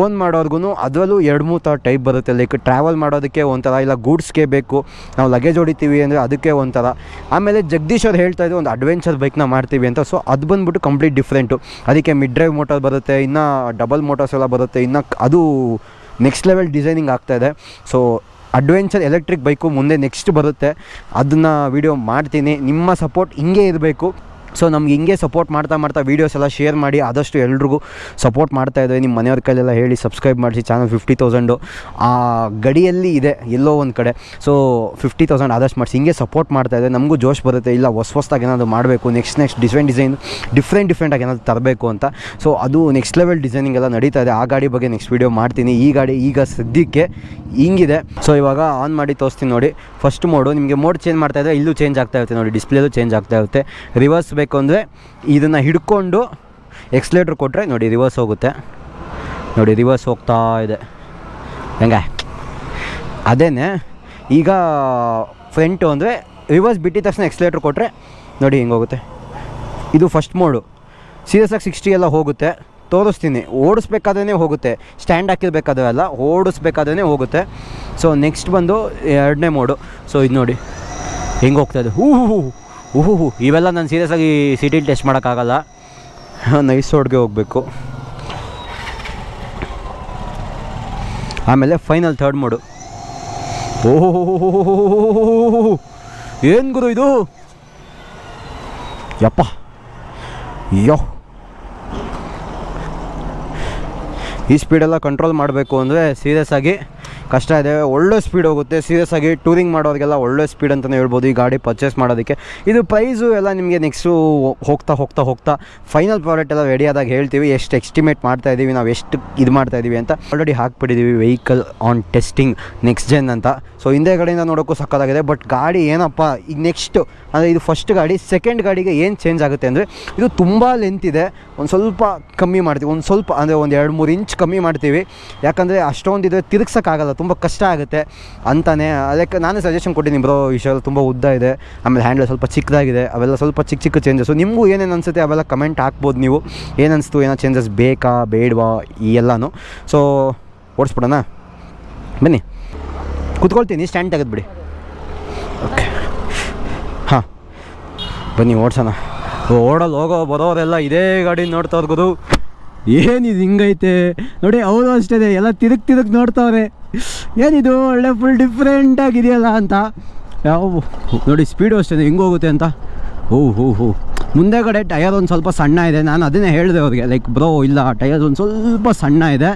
ಓನ್ ಮಾಡೋರ್ಗು ಅದರಲ್ಲೂ ಎರಡು ಮೂರು ಥರ ಟೈಪ್ ಬರುತ್ತೆ. ಲೈಕ್ ಟ್ರಾವೆಲ್ ಮಾಡೋದಕ್ಕೆ ಒಂಥರ, ಇಲ್ಲ ಗೂಡ್ಸ್ಗೆ ಬೇಕು. ನಾವು ಲಗೇಜ್ ಹೊಡಿತೀವಿ ಅಂದರೆ ಅದಕ್ಕೆ ಒಂಥರ. ಆಮೇಲೆ ಜಗದೀಶ್ ಅವ್ರು ಹೇಳ್ತಾ ಇದ್ರು, ಒಂದು ಅಡ್ವೆಂಚರ್ ಬೈಕ್ನ ಮಾಡ್ತೀವಿ ಅಂತ. ಸೊ ಅದು ಬಂದ್ಬಿಟ್ಟು ಕಂಪ್ಲೀಟ್ ಡಿಫ್ರೆಂಟು ಅದಕ್ಕೆ ಮಿಡ್ ಡ್ರೈವ್ ಮೋಟರ್ ಬರುತ್ತೆ, ಇನ್ನು ಡಬಲ್ ಮೋಟರ್ಸ್ ಎಲ್ಲ ಬರುತ್ತೆ, ಇನ್ನು ಅದು ನೆಕ್ಸ್ಟ್ ಲೆವೆಲ್ ಡಿಸೈನಿಂಗ್ ಆಗ್ತಾಯಿದೆ ಸೊ ಅಡ್ವೆಂಚರ್ ಎಲೆಕ್ಟ್ರಿಕ್ ಬೈಕು ಮುಂದೆ ನೆಕ್ಸ್ಟ್ ಬರುತ್ತೆ. ಅದನ್ನು ವೀಡಿಯೋ ಮಾಡ್ತೀನಿ. ನಿಮ್ಮ ಸಪೋರ್ಟ್ ಹಿಂಗೆ ಇರಬೇಕು. ಸೊ ನಮ್ಗೆ ಹಿಂಗೆ ಸಪೋರ್ಟ್ ಮಾಡ್ತಾ ಮಾಡ್ತಾ ವೀಡಿಯೋಸ್ ಎಲ್ಲ ಶೇರ್ ಮಾಡಿ ಆದಷ್ಟು ಎಲ್ರಿಗೂ ಸಪೋರ್ಟ್ ಮಾಡ್ತಾ ಇದ್ದಾರೆ ನಿಮ್ಮ ಮನೆಯವ್ರ ಕೈಲೆಲ್ಲ ಹೇಳಿ ಸಬ್ಸ್ಕ್ರೈಬ್ ಮಾಡಿಸಿ. ಚಾನಲ್ ಫಿಫ್ಟಿ ತೌಸಂಡು ಆ ಗಡಿಯಲ್ಲಿ ಇದೆ, ಎಲ್ಲೋ ಒಂದು ಕಡೆ. ಸೊ ಫಿಫ್ಟಿ ತೌಸಂಡ್ ಆದಷ್ಟು ಮಾಡಿಸಿ. ಹಿಂಗೆ ಸಪೋರ್ಟ್ ಮಾಡ್ತಾ ಇದೆ ನಮಗೂ ಜೋಶ್ ಬರುತ್ತೆ. ಇಲ್ಲ, ಹೊಸ ಹೊಸ್ದಾಗಿ ಏನಾದರೂ ಮಾಡಬೇಕು next next design design different ಡಿಫ್ರೆಂಟಾಗಿ ಏನಾದರೂ ತರಬೇಕು ಅಂತ. ಸೊ ಅದು ನೆಕ್ಸ್ಟ್ ಲೆವೆಲ್ ಡಿಸೈನಿಂಗ್ ಎಲ್ಲ ನಡೀತಾ ಇದೆ. ಆ ಗಾಡಿ ಬಗ್ಗೆ ನೆಕ್ಸ್ಟ್ ವೀಡಿಯೋ ಮಾಡ್ತೀನಿ. ಈ ಗಾಡಿ ಈಗ ಸದ್ಯಕ್ಕೆ ಹಿಂಗಿದೆ. ಸೊ ಇವಾಗ ಆನ್ ಮಾಡಿ ತೋರಿಸ್ತೀನಿ ನೋಡಿ. ಫಸ್ಟ್ ಮೋಡು ನಿಮಗೆ ಮೋಡ್ ಚೇಂಜ್ ಮಾಡ್ತಾ ಇದ್ದರೆ ಇಲ್ಲೂ ಚೇಂಜ್ ಆಗ್ತಾ ಇರುತ್ತೆ ನೋಡಿ. ಡಿಸ್ಪ್ಲೇದು ಚೇಂಜ್ ಆಗ್ತಾ ಇರುತ್ತೆ. ರಿವರ್ಸ್ ಬೇಕು ಅಂದರೆ ಇದನ್ನು ಹಿಡ್ಕೊಂಡು ಎಕ್ಸ್ಲೇಟ್ರ್ ಕೊಟ್ಟರೆ ನೋಡಿ ರಿವರ್ಸ್ ಹೋಗುತ್ತೆ. ನೋಡಿ ರಿವರ್ಸ್ ಹೋಗ್ತಾ ಇದೆ. ಹೆಂಗೆ? ಅದೇ ಈಗ ಫ್ರಂಟು ಅಂದರೆ ರಿವರ್ಸ್ ಬಿಟ್ಟಿದ ತಕ್ಷಣ ಎಕ್ಸ್ಲೇಟ್ರ್ ಕೊಟ್ಟರೆ ನೋಡಿ ಹಿಂಗೆ ಹೋಗುತ್ತೆ. ಇದು ಫಸ್ಟ್ ಮೋಡು ಸೀರಿಯಸ್ ಆಗಿ ಸಿಕ್ಸ್ಟಿ ಎಲ್ಲ ಹೋಗುತ್ತೆ. ತೋರಿಸ್ತೀನಿ. ಓಡಿಸ್ಬೇಕಾದ್ರೇ ಹೋಗುತ್ತೆ. ಸ್ಟ್ಯಾಂಡ್ ಹಾಕಿರ್ಬೇಕಾದ್ರೆ ಅಲ್ಲ ಓಡಿಸ್ಬೇಕಾದ್ರೆ ಹೋಗುತ್ತೆ. ಸೊ ನೆಕ್ಸ್ಟ್ ಬಂದು ಎರಡನೇ ಮೋಡು ಸೊ ಇದು ನೋಡಿ. ಹೆಂಗೆ ಹೋಗ್ತಾ ಇದೆ? ಹೂ ಹೂ ಹೂ ಹೂ ಹೂ ಇವೆಲ್ಲ ನಾನು ಸೀರಿಯಸ್ ಆಗಿ ಸಿಟಿಲಿ ಟೆಸ್ಟ್ ಮಾಡೋಕ್ಕಾಗಲ್ಲ. ನೈಸ್ ರೋಡ್ಗೆ ಹೋಗಬೇಕು. ಆಮೇಲೆ ಫೈನಲ್ ಥರ್ಡ್ ಮೋಡು ಓಹೋ ಏನು ಗುರು ಇದು? ಯಪ್ಪ. ಯೋ. ಈ ಸ್ಪೀಡೆಲ್ಲ ಕಂಟ್ರೋಲ್ ಮಾಡಬೇಕು ಅಂದರೆ ಸೀರಿಯಸ್ ಆಗಿ ಕಷ್ಟ ಇದೆ, ಒಳ್ಳೆ ಸ್ಪೀಡ್ ಹೋಗುತ್ತೆ ಸೀರಿಯಸ್ ಆಗಿ ಟೂರಿಂಗ್ ಮಾಡೋರಿಗೆಲ್ಲ ಒಳ್ಳೆ ಸ್ಪೀಡ್ ಅಂತಲೇ ಹೇಳ್ಬೋದು ಈ ಗಾಡಿ ಪರ್ಚೇಸ್ ಮಾಡೋದಕ್ಕೆ. ಇದು ಪ್ರೈಸು ಎಲ್ಲ ನಿಮಗೆ ನೆಕ್ಸ್ಟು ಹೋಗ್ತಾ ಹೋಗ್ತಾ ಹೋಗ್ತಾ ಫೈನಲ್ ಪ್ರಾಡಕ್ಟ್ ಎಲ್ಲ ರೆಡಿ ಆದಾಗ ಹೇಳ್ತೀವಿ, ಎಷ್ಟು ಎಸ್ಟಿಮೇಟ್ ಮಾಡ್ತಾ ಇದ್ದೀವಿ ನಾವು ಎಷ್ಟು ಇದು ಮಾಡ್ತಾ ಇದ್ದೀವಿ ಅಂತ. Already ಹಾಕ್ಬಿಟ್ಟಿದ್ದೀವಿ vehicle on testing next gen ಅಂತ. ಸೊ ಹಿಂದೆ ಕಡೆಯಿಂದ ನೋಡೋಕ್ಕೂ ಸಕ್ಕತ್ತಾಗಿದೆ ಬಟ್ ಗಾಡಿ ಏನಪ್ಪ ಈಗ ನೆಕ್ಸ್ಟು ಅಂದರೆ ಇದು ಫಸ್ಟ್ ಗಾಡಿ ಸೆಕೆಂಡ್ ಗಾಡಿಗೆ ಏನು ಚೇಂಜ್ ಆಗುತ್ತೆ ಅಂದರೆ, ಇದು ತುಂಬ ಲೆಂತ್ ಇದೆ. ಒಂದು ಸ್ವಲ್ಪ ಕಮ್ಮಿ ಮಾಡ್ತೀವಿ, ಒಂದು ಸ್ವಲ್ಪ ಅಂದರೆ ಒಂದು ಎರಡು ಮೂರು ಇಂಚ್ ಕಮ್ಮಿ ಮಾಡ್ತೀವಿ. ಯಾಕಂದರೆ ಅಷ್ಟೊಂದು ಇದೆ ತಿರುಗ್ಸೋಕ್ಕಾಗಲ್ಲ ತುಂಬ ಕಷ್ಟ ಆಗುತ್ತೆ ಅಂತಾನೆ. ಅದಕ್ಕೆ ನಾನೇ ಸಜೆಷನ್ ಕೊಟ್ಟಿದ್ದೀನಿ ಬ್ರೋ ವಿಷಯ ತುಂಬ ಉದ್ದ ಇದೆ. ಆಮೇಲೆ ಹ್ಯಾಂಡಲ್ ಸ್ವಲ್ಪ ಚಿಕ್ಕದಾಗಿದೆ. ಅವೆಲ್ಲ ಸ್ವಲ್ಪ ಚಿಕ್ಕ ಚಿಕ್ಕ ಚೇಂಜಸ್ಸು ನಿಮಗೂ ಏನೇನು ಅನಿಸುತ್ತೆ ಅವೆಲ್ಲ ಕಮೆಂಟ್ ಹಾಕ್ಬೋದು ನೀವು. ಏನು ಅನಿಸ್ತು, ಏನೋ ಚೇಂಜಸ್ ಬೇಕಾ, ಬೇಡವಾ, ಈ ಎಲ್ಲನೂ. ಸೊ ಓಡಿಸ್ಬಿಡೋಣ. ಬನ್ನಿ. ಕುತ್ಕೊಳ್ತೀನಿ ಸ್ಟ್ಯಾಂಡ್ ತೆಗೆದ್ಬಿಡಿ. ಓಕೆ ಹಾಂ. ಬನ್ನಿ, ಓಡ್ಸೋಣ. ಓಡಲ್ಲಿ ಹೋಗೋ ಬರೋರೆಲ್ಲ ಇದೇ ಗಾಡಿ ನೋಡ್ತಾ ಗುರು ಏನಿದು ಹಿಂಗೈತೆ? ನೋಡಿ ಅವರು ಅಷ್ಟೇ ಎಲ್ಲ ತಿರುಗ್ ತಿರುಗ್ ನೋಡ್ತಾವ್ರೆ. ಏನಿದು? ಒಳ್ಳೆ ಫುಲ್ ಡಿಫ್ರೆಂಟ್ ಆಗಿದೆಯಲ್ಲ ಅಂತ. ಯಾವ ನೋಡಿ ಸ್ಪೀಡು ಅಷ್ಟೇ ಹಿಂಗೆ ಹೋಗುತ್ತೆ ಅಂತ. ಹೋ ಹೋ ಹೋ. ಮುಂದೆಗಡೆ ಟಯರ್ ಒಂದು ಸ್ವಲ್ಪ ಸಣ್ಣ ಇದೆ. ನಾನು ಅದನ್ನೇ ಹೇಳಿದೆ ಅವ್ರಿಗೆ. ಲೈಕ್ ಬ್ರೋ ಇಲ್ಲ ಟಯರ್ ಒಂದು ಸ್ವಲ್ಪ ಸಣ್ಣ ಇದೆ.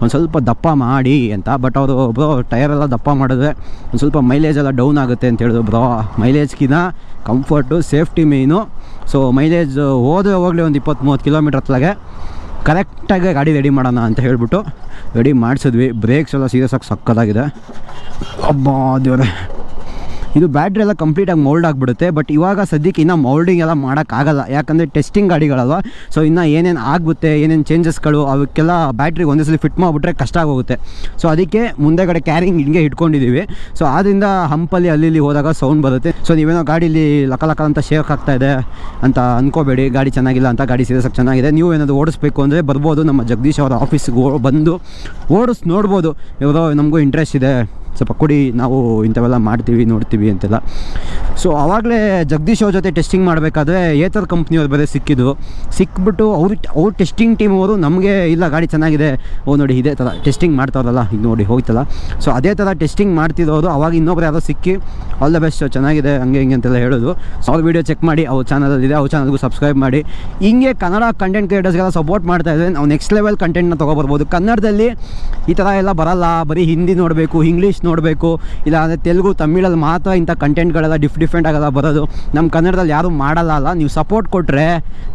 ಒಂದು ಸ್ವಲ್ಪ ದಪ್ಪ ಮಾಡಿ ಅಂತ. ಬಟ್ ಅವರು ಬ್ರೋ ಟಯರೆಲ್ಲ ದಪ್ಪ ಮಾಡಿದ್ರೆ ಒಂದು ಸ್ವಲ್ಪ ಮೈಲೇಜ್ ಎಲ್ಲ ಡೌನ್ ಆಗುತ್ತೆ ಅಂತ ಹೇಳಿದ್ರು bro ಮೈಲೇಜ್ಗಿನ comfort safety main so mileage ಹೋದ್ರೆ ಹೋಗಲಿ ಒಂದು ಇಪ್ಪತ್ತು ಮೂವತ್ತು ಕಿಲೋಮೀಟ್ರ್ ಹತ್ಲಾಗೆ ಕರೆಕ್ಟಾಗಿ ಗಾಡಿ ರೆಡಿ ಮಾಡೋಣ ಅಂತ ಹೇಳ್ಬಿಟ್ಟು ರೆಡಿ ಮಾಡಿಸಿದ್ವಿ. ಬ್ರೇಕ್ಸ್ ಎಲ್ಲ ಸೀರಿಯಸ್ ಆಗಿ ಸಕ್ಕದಾಗಿದೆ ಅಬ್ಬಾ ದೇವ್ರೆ. ಇದು ಬ್ಯಾಟ್ರಿ ಎಲ್ಲ ಕಂಪ್ಲೀಟಾಗಿ ಮೌಲ್ಡ್ ಆಗಿಬಿಡುತ್ತೆ ಬಟ್ ಇವಾಗ ಸದ್ಯಕ್ಕೆ ಇನ್ನೂ ಮೌಲ್ಡಿಂಗ್ ಎಲ್ಲ ಮಾಡೋಕ್ಕಾಗಲ್ಲ ಯಾಕಂದರೆ ಟೆಸ್ಟಿಂಗ್ ಗಾಡಿಗಳಲ್ವ? ಸೊ ಇನ್ನು ಏನೇನು ಆಗುತ್ತೆ ಏನೇನು ಚೇಂಜಸ್ಗಳು ಅವಕ್ಕೆಲ್ಲ ಬ್ಯಾಟ್ರಿಗೆ ಒಂದೇ ಸಲ ಫಿಟ್ ಮಾಡಿಬಿಟ್ರೆ ಕಷ್ಟ ಆಗೋಗುತ್ತೆ. ಸೊ ಅದಕ್ಕೆ ಮುಂದೆಗಡೆ ಕ್ಯಾರಿಂಗ್ ಹಿಂಗೆ ಇಟ್ಕೊಂಡಿದ್ದೀವಿ ಸೊ ಆದ್ದರಿಂದ ಹಂಪಲ್ಲಿ ಅಲ್ಲಿ ಇಲ್ಲಿ ಹೋದಾಗ ಸೌಂಡ್ ಬರುತ್ತೆ. ಸೊ ನೀವೇನೋ ಗಾಡೀಲಿ ಲಕ ಲಕ ಅಂತ ಶೇಕ್ ಆಗ್ತಾ ಇದೆ ಅಂತ ಅಂದ್ಕೋಬೇಡಿ ಗಾಡಿ ಚೆನ್ನಾಗಿಲ್ಲ ಅಂತ ಗಾಡಿ ಸೀರಿಯಸ್ ಆಗಿ ಚೆನ್ನಾಗಿದೆ. ನೀವು ಏನಾದರೂ ಓಡಿಸ್ಬೇಕು ಅಂದರೆ ಬರ್ಬೋದು. ನಮ್ಮ ಜಗದೀಶ್ ಅವರ ಆಫೀಸ್ಗೆ ಬಂದು ಓಡಿಸ್ ನೋಡ್ಬೋದು. ಇವರು ನಮಗೂ ಇಂಟ್ರೆಸ್ಟ್ ಇದೆ. ಸ್ವಲ್ಪ ಕೊಡಿ ನಾವು ಇಂಥವೆಲ್ಲ ಮಾಡ್ತೀವಿ, ನೋಡ್ತೀವಿ ಅಂತೆಲ್ಲ. ಸೊ ಆವಾಗಲೇ ಜಗದೀಶ್ ಅವ್ರ ಜೊತೆ ಟೆಸ್ಟಿಂಗ್ ಮಾಡಬೇಕಾದ್ರೆ ಏತರ್ ಕಂಪ್ನಿಯವ್ರು ಬೇರೆ ಸಿಕ್ಕಿದ್ದು. ಸಿಕ್ಬಿಟ್ಟು ಅವ್ರು, ಅವ್ರ ಟೆಸ್ಟಿಂಗ್ ಟೀಮ್ ಅವರು ನಮಗೆ, ಇಲ್ಲ ಗಾಡಿ ಚೆನ್ನಾಗಿದೆ, ಓ ನೋಡಿ ಇದೇ ಥರ ಟೆಸ್ಟಿಂಗ್ ಮಾಡ್ತಾರಲ್ಲ ಈಗ ನೋಡಿ ಹೋಯ್ತಲ್ಲ ಸೊ ಅದೇ ಥರ ಟೆಸ್ಟಿಂಗ್ ಮಾಡ್ತಿರೋರು ಅವಾಗ ಇನ್ನೊಬ್ರು ಯಾರೋ ಸಿಕ್ಕಿ ಆಲ್ ದ ಬೆಸ್ಟ್ ಚೆನ್ನಾಗಿದೆ, ಹಂಗೆ ಹಿಂಗೆ ಅಂತೆಲ್ಲ ಹೇಳೋದು. ಸೊ ಅವ್ರ ವೀಡಿಯೋ ಚೆಕ್ ಮಾಡಿ, ಅವ್ರ ಚಾನಲಲ್ಲಿದೆ ಅವ್ರ ಚಾನಲ್ಗೂ ಸಬ್ಸ್ಕ್ರೈಬ್ ಮಾಡಿ. ಹಿಂಗೆ ಕನ್ನಡ ಕಂಟೆಂಟ್ ಕ್ರಿಯೇಟರ್ಸ್ಗೆಲ್ಲ ಸಪೋರ್ಟ್ ಮಾಡ್ತಾ ಇದ್ದಾರೆ ನಾವು ನೆಕ್ಸ್ಟ್ ಲೆವೆಲ್ ಕಂಟೆಂಟ್ನ ತೊಗೊಬರ್ಬೋದು. ಕನ್ನಡದಲ್ಲಿ ಈ ಥರ ಎಲ್ಲ ಬರಲ್ಲ, ಬರೀ ಹಿಂದಿ ನೋಡಬೇಕು ಇಂಗ್ಲೀಷ್ ನೋಡಬೇಕು. ಇಲ್ಲ ಅಂದರೆ ತೆಲುಗು, ತಮಿಳಲ್ಲಿ ಮಾತ್ರ ಇಂಥ ಕಂಟೆಂಟ್ಗಳೆಲ್ಲ ಡಿಫ್ ಡಿಫ್ರೆಂಟ್ ಆಗಲ್ಲ ಬರೋದು. ನಮ್ಮ ಕನ್ನಡದಲ್ಲಿ ಯಾರೂ ಮಾಡಲ್ಲ ಅಲ್ಲ, ನೀವು ಸಪೋರ್ಟ್ ಕೊಟ್ಟರೆ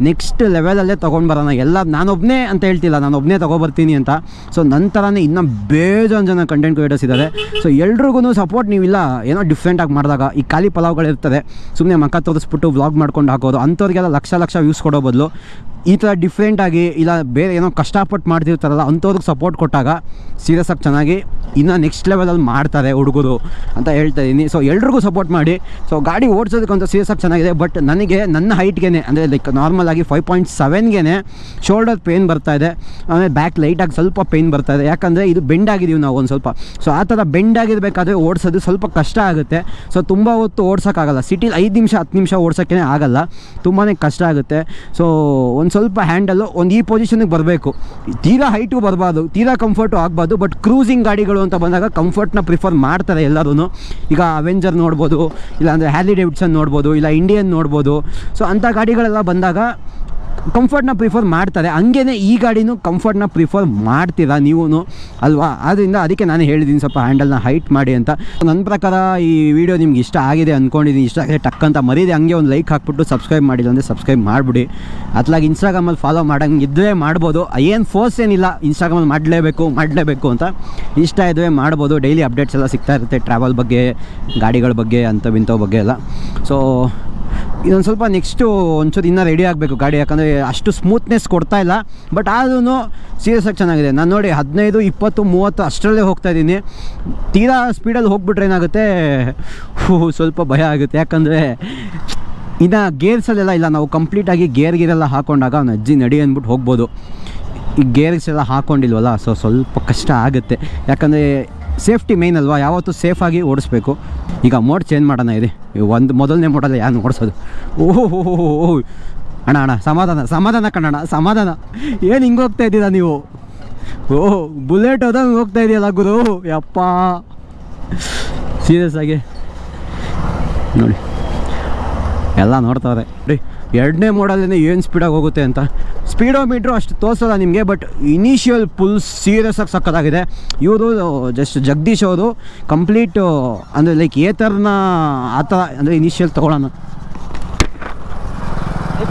ನೆಕ್ಸ್ಟ್ ಲೆವೆಲಲ್ಲೇ ತೊಗೊಂಡು ಬರೋಣ. ಎಲ್ಲ ನಾನೊಬ್ಬನೇ ಅಂತ ಹೇಳ್ತಿಲ್ಲ ನಾನು ಒಬ್ಬನೇ ತೊಗೊಬರ್ತೀನಿ ಅಂತ. ಸೊ ನಂತರನೇ ಇನ್ನೂ ಬೇಜಾನ್ ಜನ ಕಂಟೆಂಟ್ ಕ್ರಿಯೇಟರ್ಸ್ ಇದ್ದಾರೆ ಸೊ ಎಲ್ರಿಗೂ ಸಪೋರ್ಟ್ ನೀವಿಲ್ಲ, ಏನೋ ಡಿಫ್ರೆಂಟಾಗಿ ಮಾಡಿದಾಗ. ಈ ಖಾಲಿ ಪಲಾವ್ಗಳಿರ್ತದೆ. ಸುಮ್ಮನೆ ಮಕ್ಕ ತೋರಿಸ್ಬಿಟ್ಟು ವ್ಲಾಗ್ ಮಾಡ್ಕೊಂಡು ಹಾಕೋದು. ಅಂಥವ್ರಿಗೆಲ್ಲ ಲಕ್ಷ ಲಕ್ಷ ವ್ಯೂಸ್ ಕೊಡೋ ಬದಲು. ಈ ಥರ ಡಿಫ್ರೆಂಟಾಗಿ ಇಲ್ಲ, ಬೇರೆ ಏನೋ ಕಷ್ಟಪಟ್ಟು ಮಾಡ್ತಿರ್ತಾರಲ್ಲ, ಅಂಥವ್ರಿಗೆ ಸಪೋರ್ಟ್ ಕೊಟ್ಟಾಗ ಸೀರಿಯಸ್ ಆಗಿ ಚೆನ್ನಾಗಿ ಇನ್ನು ನೆಕ್ಸ್ಟ್ ಲೆವೆಲಲ್ಲಿ ಮಾಡ್ತಾರೆ ಹುಡುಗರು ಅಂತ ಹೇಳ್ತಾ ಇದ್ದೀನಿ ಸೊ ಎಲ್ರಿಗೂ ಸಪೋರ್ಟ್ ಮಾಡಿ. ಸೊ ಗಾಡಿ ಓಡಿಸೋದಕ್ಕಂತ ಸೀರಿಯಸ್ ಆಗಿ ಚೆನ್ನಾಗಿದೆ ಬಟ್ ನನಗೆ, ನನ್ನ ಹೈಟ್ಗೆ ಅಂದರೆ ಲೈಕ್ ನಾರ್ಮಲ್ ಆಗಿ ಫೈವ್ ಪಾಯಿಂಟ್ ಸೆವೆನ್ಗೆ ಶೋಲ್ಡರ್ ಪೇನ್ ಬರ್ತಾ ಇದೆ. ಆಮೇಲೆ ಬ್ಯಾಕ್ ಲೈಟಾಗಿ ಸ್ವಲ್ಪ ಪೇನ್ ಬರ್ತಾ ಇದೆ. ಯಾಕಂದರೆ ಇದು ಬೆಂಡ್ ಆಗಿದ್ದೀವಿ ನಾವು ಒಂದು ಸ್ವಲ್ಪ. ಸೊ ಆ ಥರ ಬೆಂಡ್ ಆಗಿರಬೇಕಾದ್ರೆ ಓಡಿಸೋದು ಸ್ವಲ್ಪ ಕಷ್ಟ ಆಗುತ್ತೆ. ಸೊ ತುಂಬ ಹೊತ್ತು ಓಡ್ಸೋಕ್ಕಾಗಲ್ಲ. ಸಿಟಿಲಿ ಐದು ನಿಮಿಷ, ಹತ್ತು ನಿಮಿಷ ಓಡ್ಸೋಕ್ಕೇ ಆಗಲ್ಲ. ತುಂಬಾ ಕಷ್ಟ ಆಗುತ್ತೆ. ಸೊ ಒಂದು ಸ್ವಲ್ಪ ಹ್ಯಾಂಡಲ್ಲು ಒಂದು ಈ ಪೊಸಿಷನಿಗೆ ಬರಬೇಕು. ತೀರಾ ಹೈಟು ಬರಬಾರ್ದು, ತೀರಾ ಕಂಫರ್ಟು ಆಗಬಾರ್ದು ಬಟ್ ಕ್ರೂಸಿಂಗ್ ಗಾಡಿಗಳು ಅಂತ ಬಂದಾಗ ಕಂಫರ್ಟ್ನ ಪ್ರಿಫರ್ ಮಾಡ್ತಾರೆ ಎಲ್ಲರೂ ಈಗ ಅವೆಂಜರ್ ನೋಡ್ಬೋದು, ಇಲ್ಲಾಂದರೆ ಹ್ಯಾಲಿ ಡೇವಿಡ್ಸನ್ ನೋಡ್ಬೋದು, ಇಲ್ಲ ಇಂಡಿಯನ್ ನೋಡ್ಬೋದು. ಸೊ ಅಂಥ ಗಾಡಿಗಳೆಲ್ಲ ಬಂದಾಗ ಕಂಫರ್ಟ್ನ ಪ್ರಿಫರ್ ಮಾಡ್ತಾರೆ. ಹಂಗೇ ಈ ಗಾಡಿನೂ ಕಂಫರ್ಟ್ನ ಪ್ರಿಫರ್ ಮಾಡ್ತೀರಾ ನೀವು ಅಲ್ವಾ? ಆದ್ದರಿಂದ ಅದಕ್ಕೆ ನಾನು ಹೇಳಿದ್ದೀನಿ ಸ್ವಲ್ಪ ಹ್ಯಾಂಡಲ್ನ ಹೈಟ್ ಮಾಡಿ ಅಂತ. ನನ್ನ ಪ್ರಕಾರ ಈ ವಿಡಿಯೋ ನಿಮ್ಗೆ ಇಷ್ಟ ಆಗಿದೆ ಅಂದ್ಕೊಂಡಿದ್ದೀನಿ ಇಷ್ಟ ಆಗಿದೆ ಟಕ್ ಅಂತ ಮರೀದೆ ಹಂಗೆ ಒಂದು ಲೈಕ್ ಹಾಕ್ಬಿಟ್ಟು ಸಬ್ಸ್ಕ್ರೈಬ್ ಮಾಡಿಲ್ಲ ಅಂದರೆ ಸಬ್ಸ್ಕ್ರೈಬ್ ಮಾಡಿಬಿಡಿ. ಅತ್ಲಾಗಿ ಇನ್ಸ್ಟಾಗ್ರಾಮಲ್ಲಿ ಫಾಲೋ ಮಾಡಂಗೆ ಮಾಡ್ಬೋದು. ಏನು ಫೋರ್ಸ್ ಏನಿಲ್ಲ ಇನ್ಸ್ಟಾಗ್ರಾಮಲ್ಲಿ ಮಾಡಲೇಬೇಕು ಮಾಡಲೇಬೇಕು ಅಂತ. ಇಷ್ಟ ಇದ್ದರೆ ಮಾಡ್ಬೋದು. ಡೈಲಿ ಅಪ್ಡೇಟ್ಸ್ ಎಲ್ಲ ಸಿಗ್ತಾ ಇರುತ್ತೆ ಟ್ರಾವೆಲ್ ಬಗ್ಗೆ, ಗಾಡಿಗಳ ಬಗ್ಗೆ ಅಂಥವಿಂಥವು ಬಗ್ಗೆ ಎಲ್ಲ. ಸೊ ಇದೊಂದು ಸ್ವಲ್ಪ ನೆಕ್ಸ್ಟು ಒಂಚೂರು ಇನ್ನೂ ರೆಡಿ ಆಗಬೇಕು ಗಾಡಿ, ಯಾಕಂದರೆ ಅಷ್ಟು ಸ್ಮೂತ್ನೆಸ್ ಕೊಡ್ತಾ ಇಲ್ಲ. ಬಟ್ ಆದ್ರೂ ಸೀರಿಯಸ್ ಆಗಿ ಚೆನ್ನಾಗಿದೆ. ನಾನು ನೋಡಿ ಹದಿನೈದು, ಇಪ್ಪತ್ತು, ಮೂವತ್ತು ಅಷ್ಟರಲ್ಲೇ ಹೋಗ್ತಾ ಇದ್ದೀನಿ. ತೀರಾ ಸ್ಪೀಡಲ್ಲಿ ಹೋಗ್ಬಿಟ್ರೆ ಏನಾಗುತ್ತೆ? ಸ್ವಲ್ಪ ಭಯ ಆಗುತ್ತೆ. ಯಾಕಂದರೆ ಇನ್ನು ಗೇರ್ಸಲ್ಲೆಲ್ಲ ಇಲ್ಲ. ನಾವು ಕಂಪ್ಲೀಟಾಗಿ ಗೇರ್ ಗೀರೆಲ್ಲ ಹಾಕೊಂಡಾಗ ಅವ್ನು ಅಜ್ಜಿ ನಡಿ ಅಂದ್ಬಿಟ್ಟು ಹೋಗ್ಬೋದು. ಈ ಗೇರ್ಸ್ ಎಲ್ಲ ಹಾಕ್ಕೊಂಡಿಲ್ವಲ್ಲ ಸೊ ಸ್ವಲ್ಪ ಕಷ್ಟ ಆಗುತ್ತೆ. ಯಾಕಂದರೆ ಸೇಫ್ಟಿ ಮೇನ್ ಅಲ್ವಾ? ಯಾವತ್ತೂ ಸೇಫಾಗಿ ಓಡಿಸ್ಬೇಕು. ಈಗ ಮೋಡ್ ಚೇಂಜ್ ಮಾಡೋಣ ಇದೆ. ಒಂದು ಮೊದಲನೇ ಮೋಡಲ್ಲಿ ಯಾರು ಓಡಿಸೋದು? ಓಹೋ, ಅಣ್ಣ ಅಣ್ಣ, ಸಮಾಧಾನ ಸಮಾಧಾನ ಕಣ್ಣಣ ಸಮಾಧಾನ. ಏನು ಹಿಂಗೆ ಹೋಗ್ತಾ ಇದ್ದೀರಾ ನೀವು? ಓಹ್, ಬುಲೆಟ್ ಹೋದಂಗೆ ಹೋಗ್ತಾ ಇದೆಯಲ್ಲ ಗುರು? ಯಪ್ಪ. ಸೀರಿಯಸ್ ಆಗಿ. ನೋಡಿ. ಎಲ್ಲ ನೋಡ್ತಾವ್ರೆ ರೀ ಎರಡನೇ ಮೋಡಲ್ಲೇ ಏನು ಸ್ಪೀಡಾಗಿ ಹೋಗುತ್ತೆ ಅಂತ? ಸ್ಪೀಡೋ ಮೀಟ್ರು ಅಷ್ಟು ತೋರಿಸಲ್ಲ ನಿಮಗೆ ಬಟ್ ಇನಿಷಿಯಲ್ ಫುಲ್ ಸೀರಿಯಸ್ ಆಗಿ ಸಕ್ಕತ್ತಾಗಿದೆ. ಇವರು ಜಸ್ಟ್ ಜಗದೀಶ್ ಅವರು ಕಂಪ್ಲೀಟ್ ಅಂದರೆ ಲೈಕ್ ಏ ಥರನ ಆ ಥರ ಅಂದರೆ ಇನಿಷಿಯಲ್ ತೊಗೊಳ್ಳೋಣ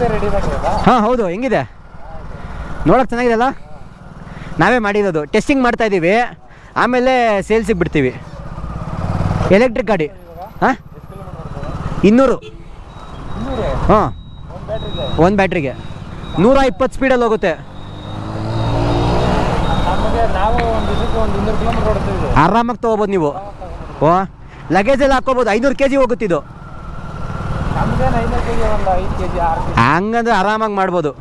ಮಾಡಿರೋದಾ ಹಾಂ ಹೌದು ಹೆಂಗಿದೆ? ನೋಡೋಕೆ ಚೆನ್ನಾಗಿದೆ ಅಲ್ಲ ನಾವೇ ಮಾಡಿರೋದು. ಟೆಸ್ಟಿಂಗ್ ಮಾಡ್ತಾ ಇದ್ದೀವಿ ಆಮೇಲೆ ಸೇಲ್ಸಿಗೆ ಬಿಡ್ತೀವಿ. ಎಲೆಕ್ಟ್ರಿಕ್ ಗಾಡಿ. ಹಾಂ? ಇನ್ನೂರೇ? ಹಾಂ. ಒಂದು ಬ್ಯಾಟ್ರಿಗೆ. ನೂರ ಇಪ್ಪತ್ತು ಸ್ಪೀಡಲ್ಲಿ ಹೋಗುತ್ತೆ. ಆರಾಮಾಗಿ ತಗೋಬೋದು ನೀವು. ಓ ಲಗೇಜ್ ಎಲ್ಲ ಹಾಕೋಬೋದು ಐನೂರು ಕೆ ಜಿ ಹೋಗುತ್ತಿದ್ದು ಹಂಗಂದ್ರೆ ಆರಾಮಾಗಿ ಮಾಡ್ಬೋದು.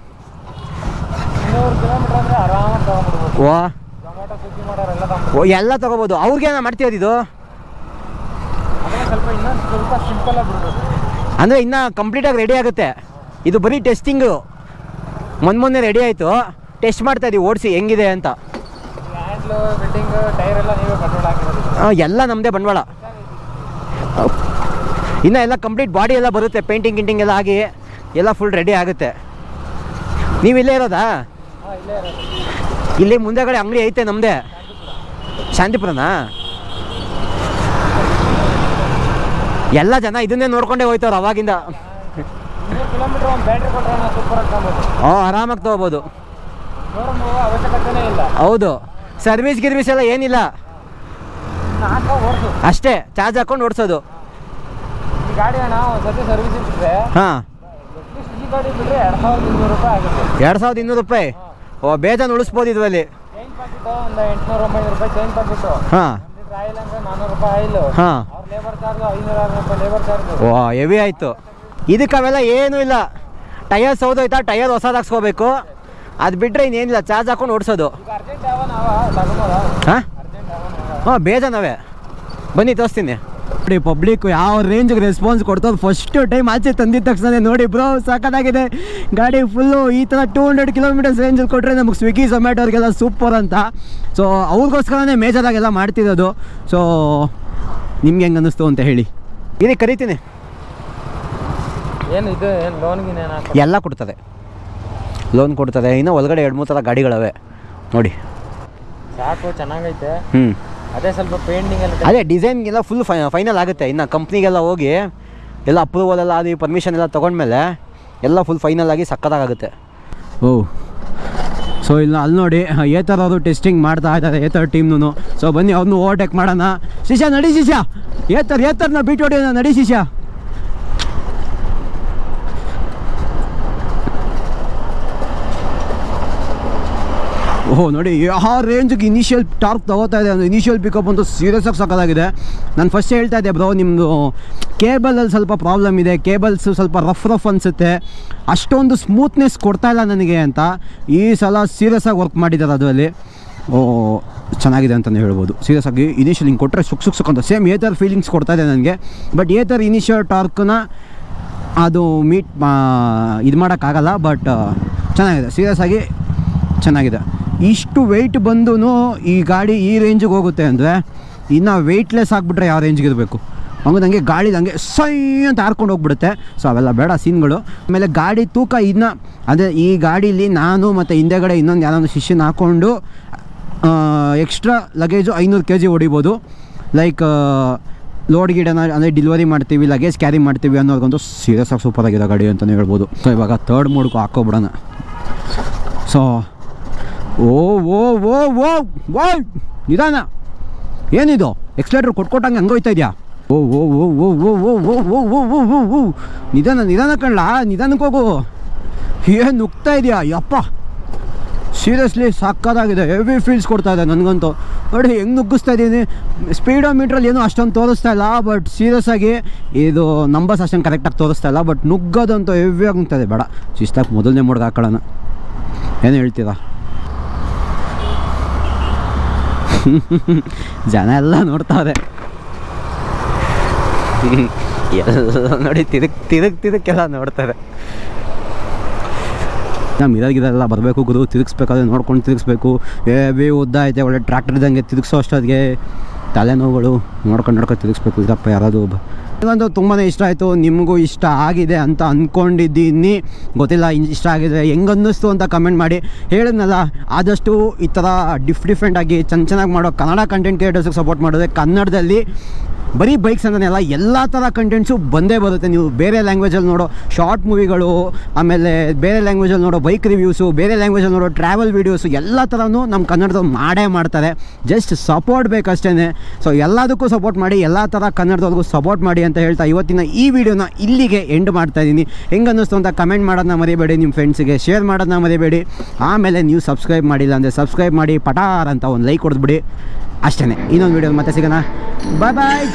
ಓ. ಓ ಎಲ್ಲ ತಗೋಬೋದು. ಅವ್ರಿಗೆ ಮಾಡ್ತೀಯದು ಇದು? ಅಂದರೆ ಇನ್ನೂ ಕಂಪ್ಲೀಟಾಗಿ ರೆಡಿ ಆಗುತ್ತೆ. ಇದು ಬರೀ ಟೆಸ್ಟಿಂಗು ಮೊನ್ನೆ ಮೊನ್ನೆ ರೆಡಿ ಆಯಿತು. ಟೆಸ್ಟ್ ಮಾಡ್ತಾ ಇದೀವಿ ಓಡಿಸಿ ಹೆಂಗಿದೆ ಅಂತ. ಎಲ್ಲ ನಮ್ಮದೇ ಬಂಡವಾಳ. ಇನ್ನು ಎಲ್ಲ ಕಂಪ್ಲೀಟ್ ಬಾಡಿ ಎಲ್ಲ ಬರುತ್ತೆ ಪೇಂಟಿಂಗ್ ಗಿಂಟಿಂಗ್ ಎಲ್ಲ ಆಗಿ ಎಲ್ಲ ಫುಲ್ ರೆಡಿ ಆಗುತ್ತೆ. ನೀವು ಇಲ್ಲೇ ಇರೋದಾ? ಇಲ್ಲೇ ಮುಂದೆಗಡೆ ಅಂಗಡಿ ಐತೆ ನಮ್ಮದೇ ಶಾಂತಿಪುರನಾ? ಎಲ್ಲ ಜನ ಇದನ್ನೇ ನೋಡ್ಕೊಂಡೇ ಹೋಯ್ತವ್ರು ಅವಾಗಿಂದ. ಕಿಲೋಮೀಟರ್ ಒಂದು ಬ್ಯಾಟ್ರಿ ಕೊಟ್ಟರೆ ನಾವು ಸೂಪರ್ ಆಗ್ಬೋದು ಓ ಆರಾಮಾಗಿ ತೊಗೋಬೋದು. ಅವಶ್ಯಕತೆನೇ ಇಲ್ಲ. ಹೌದು. ಸರ್ವಿಸ್ ಗಿರ್ವಿಸ್ ಎಲ್ಲ ಏನಿಲ್ಲ. ಅಷ್ಟೇ ಚಾರ್ಜ್ ಹಾಕೊಂಡು ಓಡಿಸೋದು. ಈ ಗಾಡಿ ಅಣ್ಣ ಸರ್ವಿಸ್ ಹಾಂ. ಈ ಗಾಡಿ ಬಿಟ್ಟರೆ ಎರಡು ಸಾವಿರದ ಇನ್ನೂರು ರೂಪಾಯಿ ಆಗುತ್ತೆ. ಎರಡು ಸಾವಿರದ ಇನ್ನೂರು ರೂಪಾಯಿ? ಓ ಬೇಜಾನ್ ಉಳಿಸ್ಬೋದು ಇದರಲ್ಲಿ. ಚೈನ್ ಒಂದು ಎಂಟುನೂರು ಒಂಬೈನೂರು ರೂಪಾಯಿ ಚೈನ್ ಹಾಂ. ಆಯಿಲ್ ಅಂದರೆ ನಾನ್ನೂರು ರೂಪಾಯಿ ಆಯಿಲು. ಹಾಂ. ಅವ್ರ ಲೇಬರ್ ಚಾರ್ಜು ಐನೂರು ಆರು ರೂಪಾಯಿ ಲೇಬರ್ ಚಾರ್ಜು ಓ ಹೆವಿ ಆಯಿತು. ಇದಕ್ಕೆ ಅವೆಲ್ಲ ಏನೂ ಇಲ್ಲ. ಟಯರ್ ಸೌದೋಯ್ತಾ ಟಯರ್ ಹೊಸದು ಹಾಕ್ಸ್ಕೋಬೇಕು. ಅದು ಬಿಟ್ಟರೆ ಇನ್ನೇನಿಲ್ಲ ಚಾರ್ಜ್ ಹಾಕೊಂಡು ಓಡಿಸೋದು. ಹಾಂ? ಹಾಂ ಬೇಜಾನವೇ ಬನ್ನಿ ತೋರಿಸ್ತೀನಿ. ನೋಡಿ ಪಬ್ಲಿಕ್ ಯಾವ ರೇಂಜ್ಗೆ ರೆಸ್ಪಾನ್ಸ್ ಕೊಡ್ತದೆ ಫಸ್ಟ್ ಟೈಮ್ ಆಚೆ ತಂದಿದ್ದ ತಕ್ಷಣ ನೋಡಿ ಬ್ರೋ ಸಾಕಾಗಿದೆ ಗಾಡಿ ಫುಲ್ಲು ಈ ಥರ ಟೂ ಹಂಡ್ರೆಡ್ ಕಿಲೋಮೀಟರ್ಸ್ ರೇಂಜಲ್ಲಿ ಕೊಟ್ಟರೆ ನಮಗೆ ಸ್ವಿಗ್ಗಿ ಝೊಮ್ಯಾಟೋರಿಗೆಲ್ಲ ಸೂಪರ್ ಅಂತ. ಸೊ ಅವ್ರಿಗೋಸ್ಕರನೇ ಮೇಜರಾಗೆಲ್ಲ ಮಾಡ್ತಿರೋದು. ಸೊ ನಿಮ್ಗೆ ಹೆಂಗೆ ಅನ್ನಿಸ್ತು ಅಂತ ಹೇಳಿ. ಇದಕ್ಕೆ ಕರಿತೀನಿ. ಏನು ಇದು? ಏನು ಲೋನ್ಗಿನ ಏನು ಹಾಕೋ ಎಲ್ಲ ಕೊಡ್ತದೆ. ಲೋನ್ ಕೊಡ್ತದೆ. ಇನ್ನು ಒಳಗಡೆ ಎರಡು ಮೂರು ಥರ ಗಾಡಿಗಳವೆ. ನೋಡಿ. ಸಾಕು ಚೆನ್ನಾಗೈತೆ. ಹ್ಞೂ ಅದೇ ಸ್ವಲ್ಪ ಪೇಂಟಿಂಗ್ ಎಲ್ಲ ಅದೇ ಡಿಸೈನ್ಗೆಲ್ಲ ಫುಲ್ ಫೈ ಫೈನಲ್ ಆಗುತ್ತೆ. ಇನ್ನು ಕಂಪ್ನಿಗೆಲ್ಲ ಹೋಗಿ ಎಲ್ಲ ಅಪ್ರೂವಲ್ ಎಲ್ಲ ಅದು ಪರ್ಮಿಷನ್ ಎಲ್ಲ ತೊಗೊಂಡ್ಮೇಲೆ ಎಲ್ಲ ಫುಲ್ ಫೈನಲ್ ಆಗಿ ಸಕ್ಕತ್ತಾಗುತ್ತೆ ಓ. ಸೊ ಇಲ್ಲ ಅಲ್ಲಿ ನೋಡಿ ಏ ಥರ ಅವರು ಟೆಸ್ಟಿಂಗ್ ಮಾಡ್ತಾ ಇದ್ದಾರೆ ಏ ಥರ ಟೀಮ್ನು ಸೊ ಬನ್ನಿ ಅವ್ರನ್ನೂ ಓವರ್ಟೇಕ್ ಮಾಡೋಣ. ಶಿಷ್ಯ ನಡಿ ಶಿಷ್ಯ. ಏ ಥರ ಏ ಥರನ ಬಿಟ್ಟು ಹೊಡಿಯೋಣ ನಡಿ ಶಿಷ್ಯ. ಓಹ್, ನೋಡಿ ಆ ರೇಂಜ್ಗೆ ಇನಿಷಿಯಲ್ ಟಾರ್ಕ್ ತಗೋತಾ ಇದೆ. ಅಂದರೆ ಇನಿಷಿಯಲ್ ಪಿಕಪ್ ಅಂತೂ ಸೀರಿಯಸ್ ಆಗಿ ಸಕ್ಕದಾಗಿದೆ ನಾನು ಫಸ್ಟ್ ಹೇಳ್ತಾ ಇದ್ದೆ ಬ್ರೋ ನಿಮ್ಮದು ಕೇಬಲಲ್ಲಿ ಸ್ವಲ್ಪ ಪ್ರಾಬ್ಲಮ್ ಇದೆ. ಕೇಬಲ್ಸು ಸ್ವಲ್ಪ ರಫ್ ರಫ್ ಅನಿಸುತ್ತೆ. ಅಷ್ಟೊಂದು ಸ್ಮೂತ್ನೆಸ್ ಕೊಡ್ತಾ ಇಲ್ಲ ನನಗೆ ಅಂತ ಈ ಸಲ ಸೀರಿಯಸ್ ಆಗಿ ವರ್ಕ್ ಮಾಡಿದ್ದಾರೆ ಅದರಲ್ಲಿ. ಓ ಚೆನ್ನಾಗಿದೆ ಅಂತಲೇ ಹೇಳ್ಬೋದು. ಸೀರಿಯಸ್ ಆಗಿ ಇನಿಷಿಯಲ್ ಹಿಂಗೆ ಕೊಟ್ಟರೆ ಸುಕ್ ಸುಖ ಅಂತ. ಸೇಮ್ ಏ ಥರ ಫೀಲಿಂಗ್ಸ್ ಕೊಡ್ತಾ ಇದೆ ನನಗೆ. ಬಟ್ ಏ ಥರ ಇನಿಷಿಯಲ್ ಟಾರ್ಕ್ನ ಅದು ಮೀಟ್ ಇದು ಮಾಡೋಕ್ಕಾಗಲ್ಲ ಬಟ್ ಚೆನ್ನಾಗಿದೆ. ಸೀರಿಯಸ್ ಆಗಿ ಚೆನ್ನಾಗಿದೆ. ಇಷ್ಟು ವೆಯ್ಟ್ ಬಂದು ಈ ಗಾಡಿ ಈ ರೇಂಜಿಗೆ ಹೋಗುತ್ತೆ ಅಂದರೆ ಇನ್ನು ವೆಯ್ಟ್ಲೆಸ್ ಆಗಿಬಿಟ್ರೆ ಯಾವ ರೇಂಜ್ಗೆ ಇರಬೇಕು? ಹಂಗೆ ಗಾಡಿ ಹಂಗೆ ಸೈ ಅಂತ ಹಾರ್ಕೊಂಡು ಹೋಗ್ಬಿಡುತ್ತೆ. ಸೊ ಅವೆಲ್ಲ ಬೇಡ ಸೀನ್ಗಳು. ಆಮೇಲೆ ಗಾಡಿ ತೂಕ ಇನ್ನು, ಅದೇ ಈ ಗಾಡೀಲಿ ನಾನು ಮತ್ತು ಹಿಂದೆಗಡೆ ಇನ್ನೊಂದು ಯಾರೊಂದು ಶಿಷ್ಯನ ಹಾಕ್ಕೊಂಡು ಎಕ್ಸ್ಟ್ರಾ ಲಗೇಜು ಐನೂರು ಕೆ ಜಿ ಹೊಡಿಬೋದು ಲೈಕ್ ಲೋಡ್ ಗಿಡನ ಅಂದರೆ ಡಿಲಿವರಿ ಮಾಡ್ತೀವಿ ಲಗೇಜ್ ಕ್ಯಾರಿ ಮಾಡ್ತೀವಿ ಅನ್ನೋದೊಂದು ಸೀರಿಯಸ್ ಆಗಿ ಸೂಪರ್ ಆಗಿದೆ ಗಾಡಿ ಅಂತಲೇ ಹೇಳ್ಬೋದು. ಸೊ ಇವಾಗ ತರ್ಡ್ ಮೋಡ್ಗೂ ಹಾಕೋಬಿಡೋಣ ಸೊ ಓ ಓ ಓ ಓ ಓ ನಿಧಾನ ಏನಿದು ಎಕ್ಸ್ಲೇಟರ್ ಕೊಟ್ಕೊಟ್ಟಂಗೆ ಹಂಗೆ ಹೋಯ್ತಾ ಇದೆಯಾ ಓ ಓ ಓ ಓ ಓ ಓ ಓ ಓ ಓ ಓ ಓ ಓ ನಿಧಾನ ನಿಧಾನ ಕಣ್ಲಾ ನಿಧಾನಕ್ಕೆ ಹೋಗು ಏನು ನುಗ್ತಾ ಇದೆಯಾ ಯಪ್ಪ ಸೀರಿಯಸ್ಲಿ ಸಾಕಾಗಿದೆ ಹೆವಿ ಫೀಲ್ಸ್ ಕೊಡ್ತಾ ಇದೆ ನನಗಂತೂ ನೋಡಿ ಹೆಂಗೆ ನುಗ್ಗಿಸ್ತಾ ಇದ್ದೀನಿ ಸ್ಪೀಡೋ ಮೀಟ್ರಲ್ಲಿ ಏನೂ ಅಷ್ಟೊಂದು ತೋರಿಸ್ತಾ ಇಲ್ಲ ಬಟ್ ಸೀರಿಯಸ್ ಆಗಿ ಇದು ನಂಬರ್ಸ್ ಅಷ್ಟೊಂದು ಕರೆಕ್ಟಾಗಿ ತೋರಿಸ್ತಾ ಇಲ್ಲ ಬಟ್ ನುಗ್ಗೋದಂತೂ ಹೆವಿ ಇದೆ ಬೇಡ ಶಿಸ್ತಾಗಿ ಮೊದಲನೇ ಮೋಡ್ಗೆ ಹಾಕೊಳ್ಳೋಣ ಏನು ಹೇಳ್ತೀರಾ ಜನ ಎಲ್ಲ ನೋಡ್ತಾವ್ರೆ. ಎಲ್ಲ ನೋಡಿ ತಿರುಗ್ ತಿರುಗ್ ತಿರುಕ್ಕೆಲ್ಲ ನೋಡ್ತಾರೆ. ನಮ್ಮ ಎಲ್ಲ ಬರಬೇಕು ಗುರು, ತಿರುಗಿಸ್ಬೇಕಾದ್ರೆ ನೋಡ್ಕೊಂಡು ತಿರುಗಿಸ್ಬೇಕು. ಏ ಬಿ ಉದ್ದ ಐತೆ, ಒಳ್ಳೆ ಟ್ರ್ಯಾಕ್ಟರ್ ಇದ್ದಂಗೆ ತಿರುಗಿಸೋ ಅಷ್ಟೊತ್ತಿಗೆ. ತಲೆನೋವುಗಳು ನೋಡ್ಕೊಂಡು ನೋಡ್ಕೊಂಡು ತಿರುಗಿಸ್ಬೇಕು ಇದಪ್ಪ ಯಾರಾದರೂ ನನಗಂತೂ ತುಂಬಾ ಇಷ್ಟ ಆಯಿತು, ನಿಮಗೂ ಇಷ್ಟ ಆಗಿದೆ ಅಂತ ಅಂದ್ಕೊಂಡಿದ್ದೀನಿ ಗೊತ್ತಿಲ್ಲ ಇಷ್ಟ ಆಗಿದೆ ಹೆಂಗೆ ಅನ್ನಿಸ್ತು ಅಂತ ಕಮೆಂಟ್ ಮಾಡಿ. ಹೇಳಿದ್ನಲ್ಲ, ಆದಷ್ಟು ಈ ಥರ ಡಿಫ್ ಡಿಫ್ರೆಂಟಾಗಿ ಚೆನ್ನ ಚೆನ್ನಾಗಿ ಮಾಡೋ ಕನ್ನಡ ಕಂಟೆಂಟ್ ಕ್ರಿಯೇಟರ್ಸ್ಗೆ ಸಪೋರ್ಟ್ ಮಾಡಿದ್ರೆ ಕನ್ನಡದಲ್ಲಿ ಬರೀ ಬೈಕ್ಸ್ ಅಂತಲೇ ಎಲ್ಲ ಥರ ಕಂಟೆಂಟ್ಸು ಬಂದೇ ಬರುತ್ತೆ. ನೀವು ಬೇರೆ ಲ್ಯಾಂಗ್ವೇಜಲ್ಲಿ ನೋಡೋ ಶಾರ್ಟ್ ಮೂವಿಗಳು ಆಮೇಲೆ ಬೇರೆ ಲ್ಯಾಂಗ್ವೇಜಲ್ಲಿ ನೋಡೋ ಬೈಕ್ ರಿವ್ಯೂಸು ಬೇರೆ ಲ್ಯಾಂಗ್ವೇಜಲ್ಲಿ ನೋಡೋ ಟ್ರಾವೆಲ್ ವೀಡಿಯೋಸು ಎಲ್ಲ ಥರನೂ ನಮ್ಮ ಕನ್ನಡದವ್ರು ಮಾಡೇ ಮಾಡ್ತಾರೆ. ಜಸ್ಟ್ ಸಪೋರ್ಟ್ ಬೇಕಷ್ಟೇ ಸೊ ಎಲ್ಲದಕ್ಕೂ ಸಪೋರ್ಟ್ ಮಾಡಿ, ಎಲ್ಲ ಥರ ಕನ್ನಡದವ್ರಿಗೂ ಸಪೋರ್ಟ್ ಮಾಡಿ ಅಂತ ಹೇಳ್ತಾ ಇವತ್ತಿನ ಈ ವಿಡಿಯೋನ ಇಲ್ಲಿಗೆ ಎಂಡ್ ಮಾಡ್ತಾ ಇದ್ದೀನಿ. ಹೆಂಗೆ ಅನ್ನಿಸ್ತು ಅಂತ ಕಮೆಂಟ್ ಮಾಡೋದನ್ನ ಮರಿಬೇಡಿ ನಿಮ್ಮ ಫ್ರೆಂಡ್ಸಿಗೆ ಶೇರ್ ಮಾಡೋದನ್ನ ಮರಿಬೇಡಿ. ಆಮೇಲೆ ನೀವು ಸಬ್ಸ್ಕ್ರೈಬ್ ಮಾಡಿಲ್ಲ ಅಂದರೆ ಸಬ್ಸ್ಕ್ರೈಬ್ ಮಾಡಿ, ಪಟಾರ್ ಅಂತ ಒಂದು ಲೈಕ್ ಹೊಡೆದ್ಬಿಡಿ. ಅಷ್ಟೇ ಇನ್ನೊಂದು ವಿಡಿಯೋ ಮತ್ತೆ ಸಿಗೋಣ. ಬಾಯ್ ಬಾಯ್